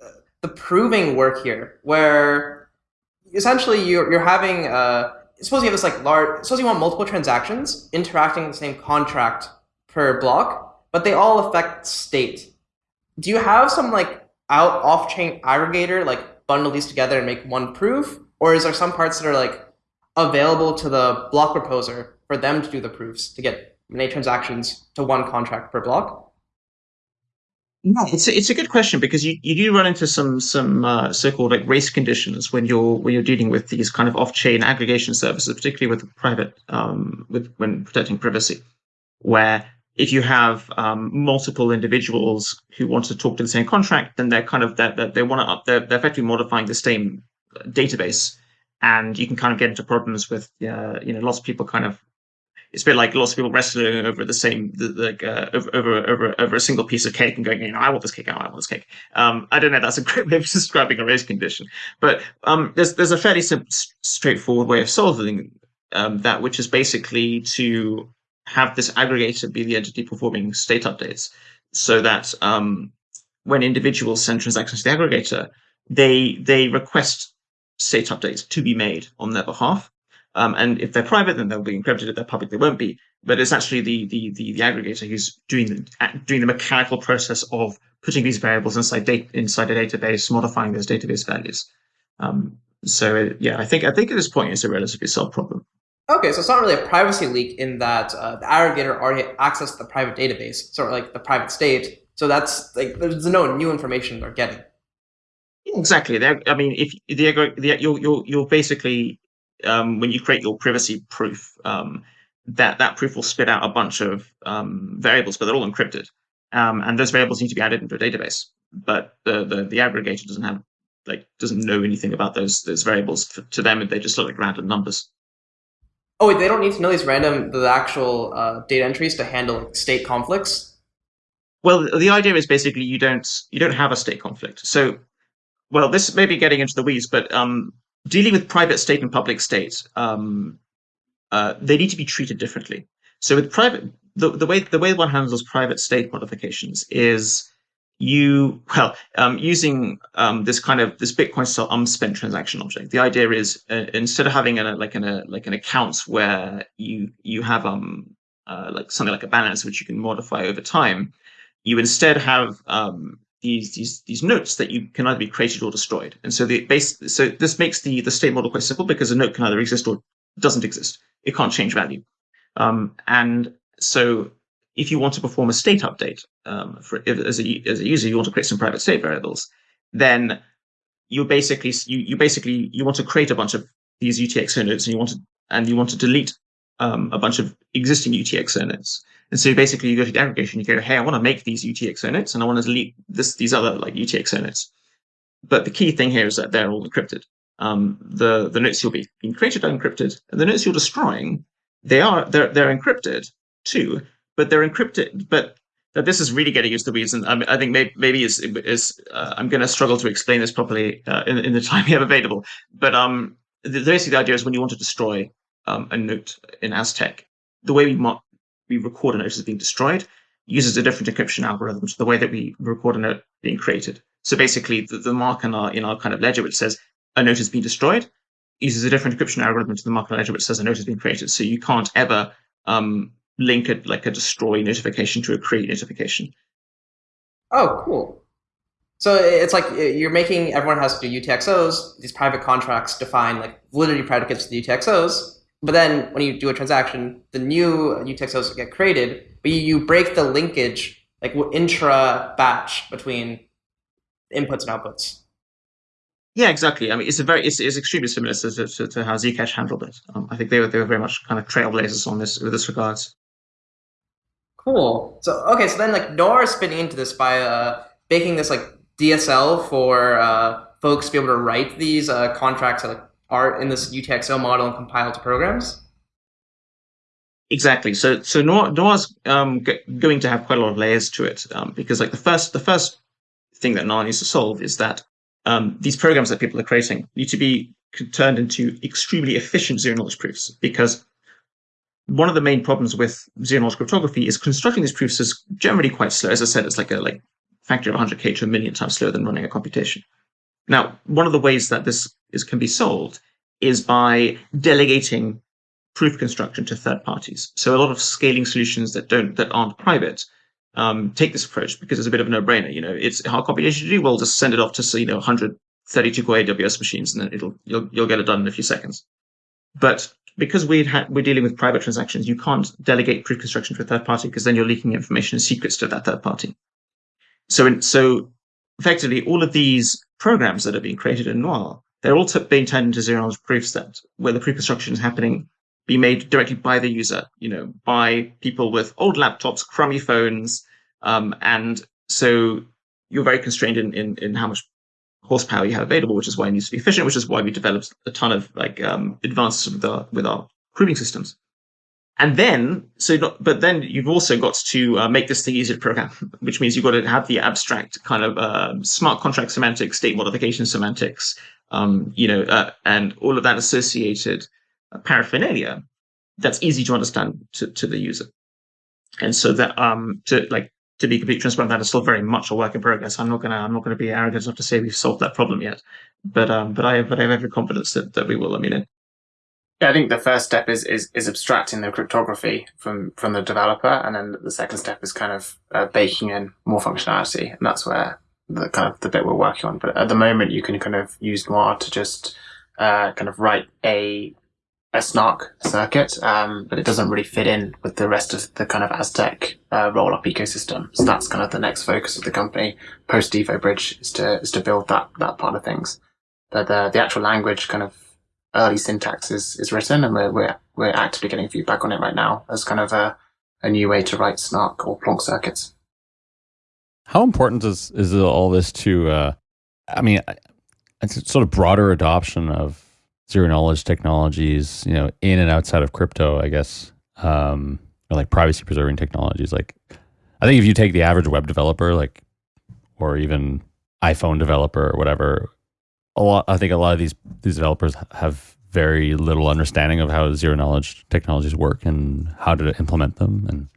the proving work here? Where essentially you're you're having uh, suppose you have this like large. Suppose you want multiple transactions interacting in the same contract per block, but they all affect state. Do you have some like out off chain aggregator like bundle these together and make one proof? Or is there some parts that are like available to the block proposer for them to do the proofs to get many transactions to one contract per block? No, it's a, it's a good question because you, you do run into some some uh, so-called like race conditions when you're when you're dealing with these kind of off-chain aggregation services, particularly with private um, with when protecting privacy, where if you have um, multiple individuals who want to talk to the same contract, then they're kind of that they want to up they're, they're effectively modifying the same database, and you can kind of get into problems with uh, you know lots of people kind of it's a bit like lots of people wrestling over the same like uh, over over over a single piece of cake and going you know I want this cake I want this cake. Um, I don't know that's a great way of describing a race condition, but um, there's there's a fairly straightforward way of solving um, that, which is basically to have this aggregator be the entity performing state updates so that um, when individuals send transactions to the aggregator, they they request state updates to be made on their behalf. Um, and if they're private, then they'll be encrypted. If they're public, they won't be. But it's actually the the the, the aggregator who's doing the doing the mechanical process of putting these variables inside data inside a database, modifying those database values. Um, so yeah, I think I think at this point it's a relatively solved problem. Okay, so it's not really a privacy leak in that uh, the aggregator already accessed the private database, sort of like the private state. So that's like there's no new information they're getting. Exactly. They're, I mean, if the, the you're you'll you'll basically um, when you create your privacy proof, um, that that proof will spit out a bunch of um, variables, but they're all encrypted, um, and those variables need to be added into a database. But the the, the aggregator doesn't have like doesn't know anything about those those variables. To them, they just look like random numbers. Oh, wait, they don't need to know these random, the actual uh, data entries to handle state conflicts? Well, the idea is basically you don't you don't have a state conflict. So, well, this may be getting into the weeds, but um, dealing with private state and public state, um, uh, they need to be treated differently. So, with private, the, the way the way one handles private state modifications is you well um, using um, this kind of this Bitcoin style unspent transaction object. The idea is uh, instead of having a like an a, like an account where you you have um uh, like something like a balance which you can modify over time, you instead have um, these these these notes that you can either be created or destroyed. And so the base so this makes the the state model quite simple because a note can either exist or doesn't exist. It can't change value. Um, and so if you want to perform a state update um, for if, as a as a user, you want to create some private state variables, then you basically you you basically you want to create a bunch of these UTXO notes and you want to and you want to delete um, a bunch of existing UTXO notes. And so basically you go to the aggregation, you go, hey, I want to make these UTXO notes and I want to delete this these other like UTXO notes. But the key thing here is that they're all encrypted. Um, the the notes you'll be being created are encrypted, and the notes you're destroying, they are they're they're encrypted too, but they're encrypted. But this is really getting into the weeds, and I, I think maybe, maybe is is uh, I'm going to struggle to explain this properly uh, in, in the time we have available. But um, the, basically the idea is when you want to destroy um, a note in Aztec, the way we mark, we record a note as being destroyed uses a different encryption algorithm to the way that we record a note being created. So basically, the, the mark in our in our kind of ledger which says a note has been destroyed uses a different encryption algorithm to the mark in the ledger which says a note has been created. So you can't ever um, link it like a destroy notification to a create notification. Oh, cool. So it's like you're making everyone has to do UTXOs. These private contracts define like validity predicates for the UTXOs. But then when you do a transaction, the new UTXOs get created, but you, you break the linkage like intra batch between inputs and outputs. Yeah, exactly. I mean, it's a very it's, it's extremely similar to, to, to how Zcash handled it. Um, I think they were they were very much kind of trailblazers on this with this regards. Cool. So okay, so then like Noir is fitting into this by uh, making this like DSL for uh, folks to be able to write these uh, contracts that like, are in this UTXO model and compile to programs. Exactly. So so Noir, Noir's um, going to have quite a lot of layers to it um, because like the first the first thing that Noir needs to solve is that um, these programs that people are creating need to be turned into extremely efficient zero knowledge proofs because one of the main problems with zero knowledge cryptography is constructing these proofs is generally quite slow. As I said, it's like a like factor of 100k to a million times slower than running a computation. Now, one of the ways that this is can be solved is by delegating proof construction to third parties. So a lot of scaling solutions that don't that aren't private um, take this approach because it's a bit of a no-brainer. You know, it's hard computation to do. Well, just send it off to you know 132 core AWS machines, and then it'll you'll you'll get it done in a few seconds. But because we we're dealing with private transactions, you can't delegate proof construction to a third party because then you're leaking information and secrets to that third party. So, in, so effectively, all of these programs that are being created in Noir, they're all being turned into zero knowledge proofs that where the proof construction is happening, be made directly by the user, you know, by people with old laptops, crummy phones, um, and so you're very constrained in, in, in how much horsepower you have available, which is why it needs to be efficient, which is why we developed a ton of like um, advances with our with our proving systems. And then, so not, but then you've also got to uh, make this thing easy to program, which means you've got to have the abstract kind of uh, smart contract semantics, state modification semantics, um, you know, uh, and all of that associated uh, paraphernalia that's easy to understand to, to the user. And so that um, to like to be completely transparent, that is still very much a work in progress. I'm not gonna I'm not gonna be arrogant enough to say we've solved that problem yet, but um, but I have but I have every confidence that, that we will. I mean, yeah, I think the first step is, is is abstracting the cryptography from from the developer, and then the second step is kind of uh, baking in more functionality, and that's where the kind of the bit we're working on. But at the moment, you can kind of use Noir to just uh, kind of write a a snark circuit, um, but it doesn't really fit in with the rest of the kind of Aztec uh, roll-up ecosystem. So that's kind of the next focus of the company post DeFi bridge is to is to build that that part of things. But the the actual language kind of early syntax is, is written, and we're we're we're actively getting feedback on it right now as kind of a a new way to write snark or plonk circuits. How important is is all this to? Uh, I mean, it's sort of broader adoption of zero knowledge technologies, you know, in and outside of crypto, I guess, um, or like privacy preserving technologies. Like, I think if you take the average web developer, like, or even iPhone developer or whatever, a lot, I think a lot of these these developers have very little understanding of how zero knowledge technologies work and how to implement them. And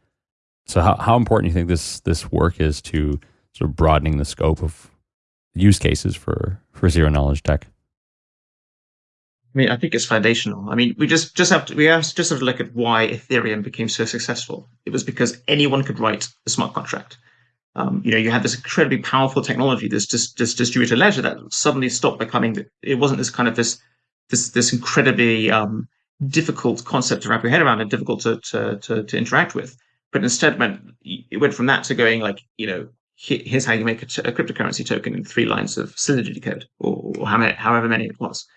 so, how how important do you think this this work is to sort of broadening the scope of use cases for for zero knowledge tech? I mean, I think it's foundational. I mean, we just just have to we have just have to look at why Ethereum became so successful. It was because anyone could write a smart contract. Um, you know, you had this incredibly powerful technology, this, this this distributed ledger that suddenly stopped becoming. It wasn't this kind of this this this incredibly um, difficult concept to wrap your head around and difficult to to to, to interact with. But instead, went it went from that to going like you know here's how you make a cryptocurrency token in three lines of Solidity code, or, or however many it was.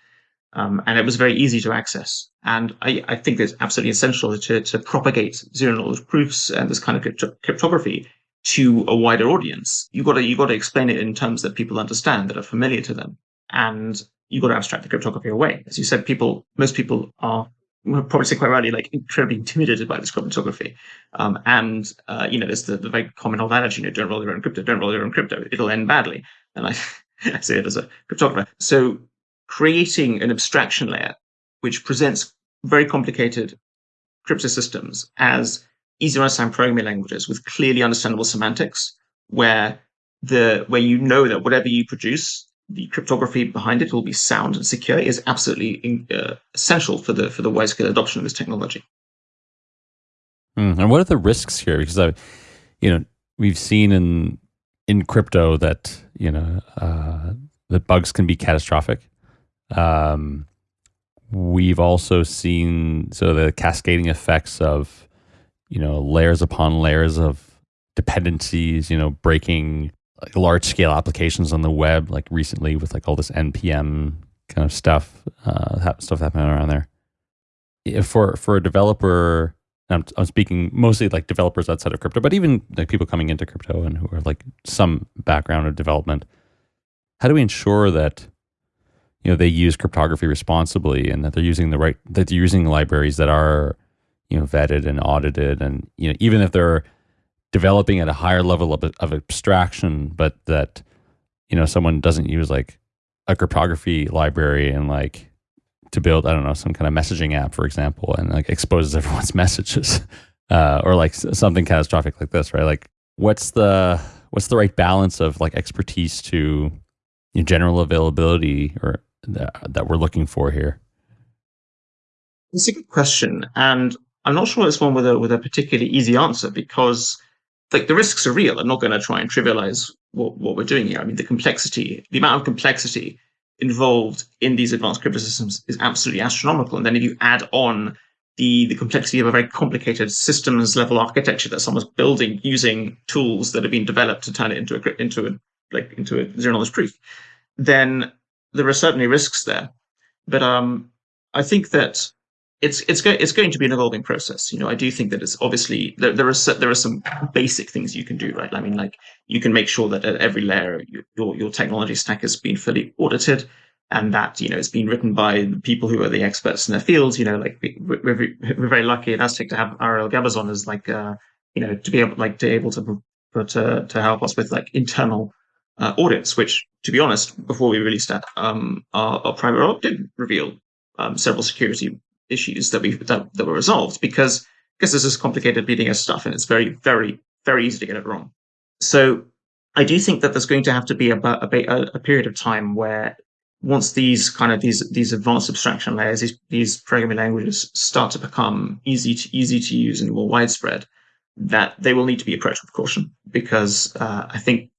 Um, and it was very easy to access. And I, I think it's absolutely essential to, to propagate zero knowledge proofs and this kind of crypto- cryptography to a wider audience. You got to you got to explain it in terms that people understand, that are familiar to them, and you got to abstract the cryptography away. As you said, people most people are probably say quite rightly, like incredibly intimidated by this cryptography. Um, and uh, you know, there's the, the very common old adage, you know, don't roll your own crypto, don't roll your own crypto, it'll end badly. And I, I say it as a cryptographer. So creating an abstraction layer which presents very complicated crypto systems as easy to understand programming languages with clearly understandable semantics, where the where you know that whatever you produce, the cryptography behind it will be sound and secure, is absolutely uh, essential for the for the wide scale adoption of this technology. Mm, and what are the risks here? Because I, you know, we've seen in in crypto that you know uh, that bugs can be catastrophic. Um, we've also seen so the cascading effects of you know layers upon layers of dependencies. You know, breaking like large scale applications on the web, like recently with like all this npm kind of stuff, uh, stuff happening around there. For for a developer, I'm, I'm speaking mostly like developers outside of crypto, but even like people coming into crypto and who are like some background of development. How do we ensure that you know they use cryptography responsibly and that they're using the right that they're using libraries that are you know vetted and audited and you know even if they're developing at a higher level of, of abstraction but that you know someone doesn't use like a cryptography library and like to build i don't know some kind of messaging app for example and like exposes everyone's messages uh, or like something catastrophic like this right? Like what's the what's the right balance of like expertise to you know, general availability or that we're looking for here? It's a good question, and I'm not sure it's one with a with a particularly easy answer because like the risks are real. I'm not going to try and trivialize what, what we're doing here. I mean, the complexity, the amount of complexity involved in these advanced crypto systems is absolutely astronomical. And then if you add on the the complexity of a very complicated systems level architecture that someone's building using tools that have been developed to turn it into a into a like into a zero knowledge proof, then there are certainly risks there. But um, I think that it's it's go- it's going to be an evolving process. You know, I do think that it's obviously there there are there are some basic things you can do, right? I mean, like you can make sure that at every layer your your technology stack has been fully audited, and that you know it's been written by people who are the experts in their fields. You know, like we're, we're very lucky at Aztec to have Ariel Gabizon as like uh, you know to be able like to able to uh, to help us with like internal uh, audits, which, to be honest, before we released that, um, our, our audit did reveal um, several security issues that we that, that were resolved because because this is complicated BDS stuff and it's very very very easy to get it wrong. So I do think that there's going to have to be a, a, a period of time where once these kind of these these advanced abstraction layers, these, these programming languages start to become easy to easy to use and more widespread, that they will need to be approached with caution because uh, I think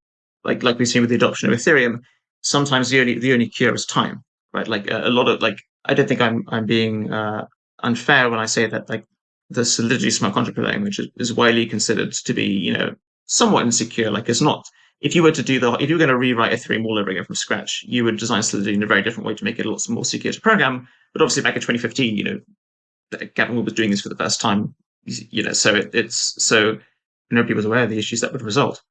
like like we've seen with the adoption of Ethereum, sometimes the only the only cure is time, right? Like a, a lot of like I don't think I'm I'm being uh, unfair when I say that like the Solidity smart contract language is, is widely considered to be you know somewhat insecure. Like it's not. If you were to do the, if you were going to rewrite Ethereum all over again from scratch, you would design Solidity in a very different way to make it a lot more secure to program. But obviously, back in 2015, you know, Gavin was doing this for the first time. You know, so it, it's so nobody was aware of the issues that would result.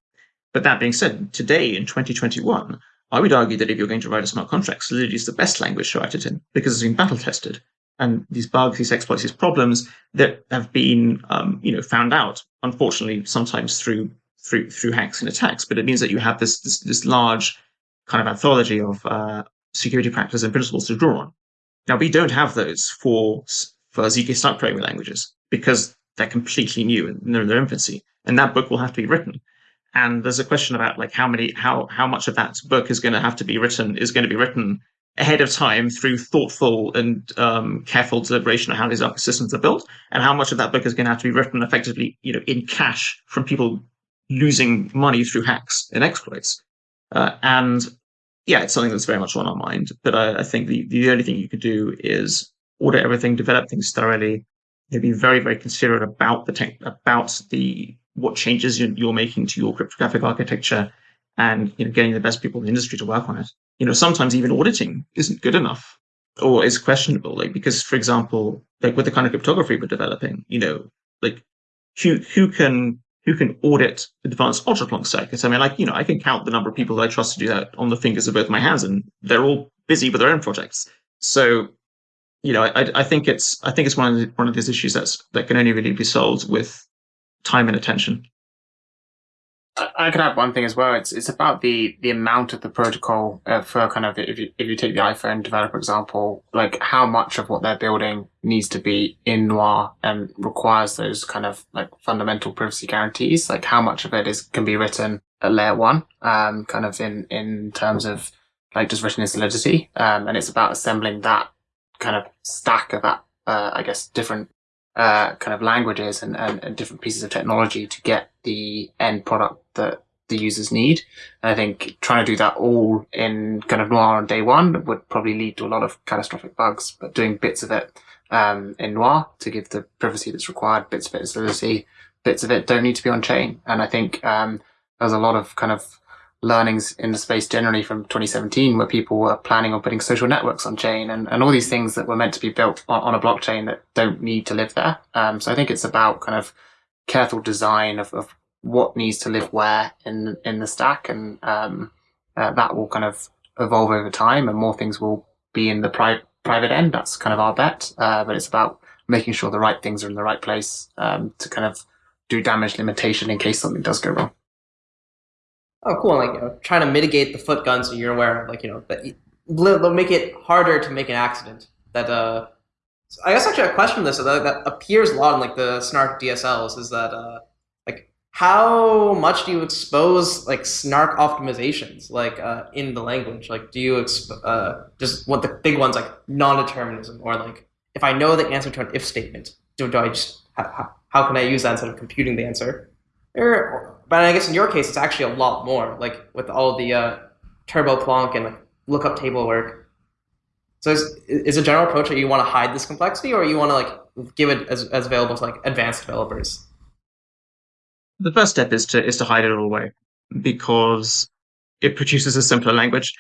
But that being said, today in 2021, I would argue that if you're going to write a smart contract, Solidity is the best language to write it in because it's been battle tested. And these bugs, these exploits, these problems that have been, um, you know, found out, unfortunately, sometimes through through through hacks and attacks. But it means that you have this this, this large kind of anthology of uh, security practices and principles to draw on. Now we don't have those for for zk snark programming languages because they're completely new and they're in their infancy. And that book will have to be written. And there's a question about like how many how how much of that book is going to have to be written is going to be written ahead of time through thoughtful and um, careful deliberation of how these systems are built, and how much of that book is going to have to be written effectively, you know, in cash from people losing money through hacks and exploits. Uh, and yeah, it's something that's very much on our mind. But I, I think the, the only thing you can do is order everything, develop things thoroughly, you know, be very, very considerate about the tech, about the what changes you're, you're making to your cryptographic architecture, and you know, getting the best people in the industry to work on it. You know, sometimes even auditing isn't good enough or is questionable. Like because, for example, like with the kind of cryptography we're developing, you know, like who who can who can audit advanced UltraPlonk circuits. I mean, like, you know, I can count the number of people that I trust to do that on the fingers of both my hands, and they're all busy with their own projects. So, you know, I, I think it's I think it's one of the, one of these issues that's that can only really be solved with time and attention. I could add one thing as well. It's it's about the the amount of the protocol uh, for kind of if you if you take the iPhone developer example, like how much of what they're building needs to be in Noir and requires those kind of like fundamental privacy guarantees. Like how much of it is can be written at layer one, um, kind of in in terms of like just written in Solidity, um, and it's about assembling that kind of stack of that, uh, I guess, different uh, kind of languages and, and, and, different pieces of technology to get the end product that the users need. And I think trying to do that all in kind of Noir on day one would probably lead to a lot of catastrophic bugs, but doing bits of it um, in Noir to give the privacy that's required, bits of it in Solidity, bits of it don't need to be on chain. And I think um, there's a lot of kind of learnings in the space generally from 2017 where people were planning on putting social networks on chain and, and all these things that were meant to be built on, on a blockchain that don't need to live there. Um, so I think it's about kind of careful design of, of what needs to live where in, in the stack. And, um, uh, that will kind of evolve over time and more things will be in the pri- private end. That's kind of our bet. Uh, but it's about making sure the right things are in the right place, um, to kind of do damage limitation in case something does go wrong. Oh, cool. Like, you know, trying to mitigate the foot gun so you're aware of, like, you know, that they'll make it harder to make an accident. That, uh, so I guess actually a question this that, that appears a lot in like the snark DSLs is that, uh, like, how much do you expose like snark optimizations like uh, in the language? Like, do you exp- uh, just what the big ones like non-determinism or like if I know the answer to an if statement, do, do I just how, how can I use that instead of computing the answer? Or, but I guess in your case, it's actually a lot more, like with all the uh, TurboPlonk and like lookup table work. So is, is a general approach that you want to hide this complexity, or you want to like give it as, as available to like advanced developers? The first step is to is to hide it all away, because it produces a simpler language.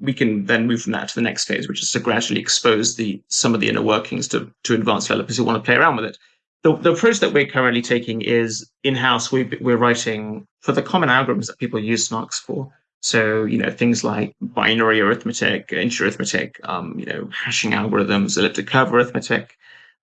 We can then move from that to the next phase, which is to gradually expose the some of the inner workings to to advanced developers who want to play around with it the, the approach that we're currently taking is in-house. We, we're writing for the common algorithms that people use Snarks for. So, you know, things like binary arithmetic, inch arithmetic, um, you know, hashing algorithms, elliptic curve arithmetic,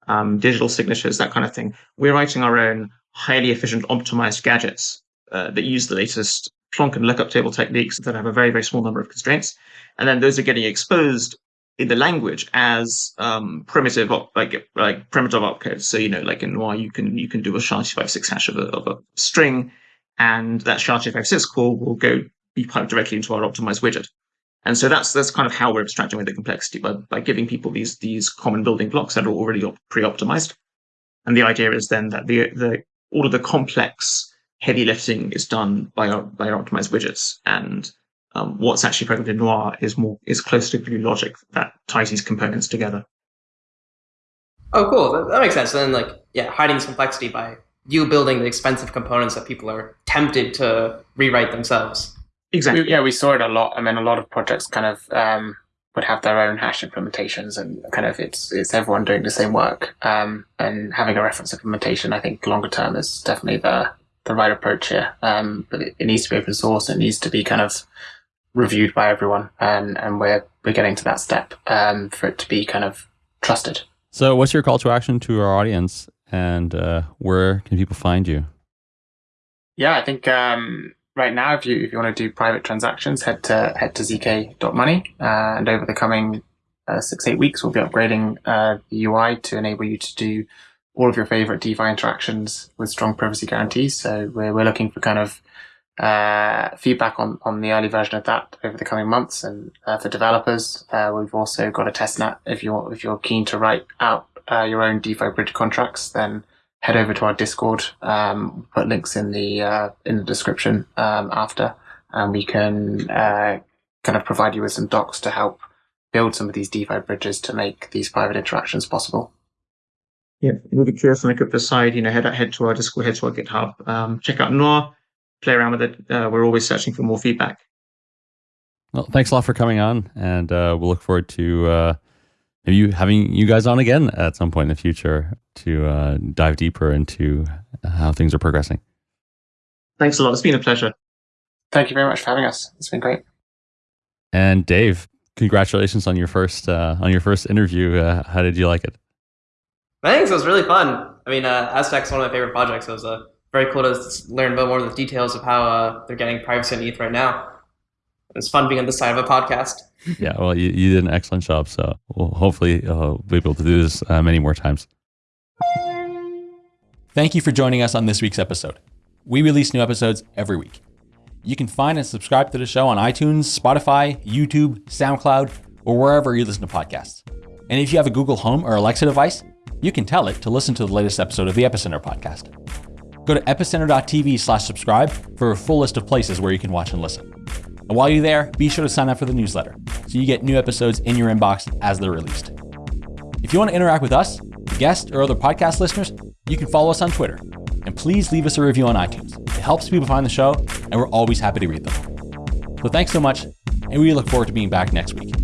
um, digital signatures, that kind of thing. We're writing our own highly efficient optimized gadgets uh, that use the latest Plonk and lookup table techniques that have a very, very small number of constraints. And then those are getting exposed in the language as um, primitive like like primitive opcode. So you know, like in Noir, you can you can do a SHA-256 hash of a, of a string, and that SHA-256 call will go be piped directly into our optimized widget. And so that's that's kind of how we're abstracting away the complexity by by giving people these these common building blocks that are already pre-optimized. And the idea is then that the the all of the complex heavy lifting is done by our by our optimized widgets, and um, what's actually present in Noir is more is close to glue logic that ties these components together. Oh, cool. That, that makes sense. then, like, yeah, hiding this complexity by you building the expensive components that people are tempted to rewrite themselves. Exactly. We, yeah, we saw it a lot. I mean, a lot of projects kind of um, would have their own hash implementations, and kind of it's it's everyone doing the same work. Um, and having a reference implementation, I think, longer term is definitely the the right approach here. Um, but it, it needs to be open source. It needs to be kind of reviewed by everyone, and and we're we're getting to that step um, for it to be kind of trusted. So, what's your call to action to our audience, and uh, where can people find you? Yeah, I think um, right now, if you if you want to do private transactions, head to head to zk.money, uh, and over the coming uh, six eight weeks, we'll be upgrading uh, the UI to enable you to do all of your favorite DeFi interactions with strong privacy guarantees. So we're we're looking for kind of uh, feedback on, on the early version of that over the coming months. And uh, for developers, uh, we've also got a testnet. If you're if you're keen to write out uh, your own DeFi bridge contracts, then head over to our Discord. Um, put links in the uh, in the description um, after, and we can uh, kind of provide you with some docs to help build some of these DeFi bridges to make these private interactions possible. Yeah, really curious on the crypto side, you know, head head to our Discord, head to our GitHub, um, check out Noir, play around with it. Uh, we're always searching for more feedback. Well, thanks a lot for coming on, and uh, we'll look forward to uh, maybe having you guys on again at some point in the future to uh, dive deeper into how things are progressing. Thanks a lot. It's been a pleasure. Thank you very much for having us. It's been great. And Dave, congratulations on your first uh, on your first interview. Uh, how did you like it? Thanks. It was really fun. I mean, uh, Aztec's one of my favorite projects. It was uh, very cool to learn about more of the details of how uh, they're getting privacy on ETH right now. It's fun being on the side of a podcast. yeah, well, you, you did an excellent job. So we'll hopefully uh, we'll be able to do this uh, many more times. Thank you for joining us on this week's episode. We release new episodes every week. You can find and subscribe to the show on iTunes, Spotify, YouTube, SoundCloud, or wherever you listen to podcasts. And if you have a Google Home or Alexa device, you can tell it to listen to the latest episode of the Epicenter podcast. Go to epicenter.tv slash subscribe for a full list of places where you can watch and listen. And while you're there, be sure to sign up for the newsletter so you get new episodes in your inbox as they're released. If you want to interact with us, guests, or other podcast listeners, you can follow us on Twitter. And please leave us a review on iTunes. It helps people find the show, and we're always happy to read them. So thanks so much, and we look forward to being back next week.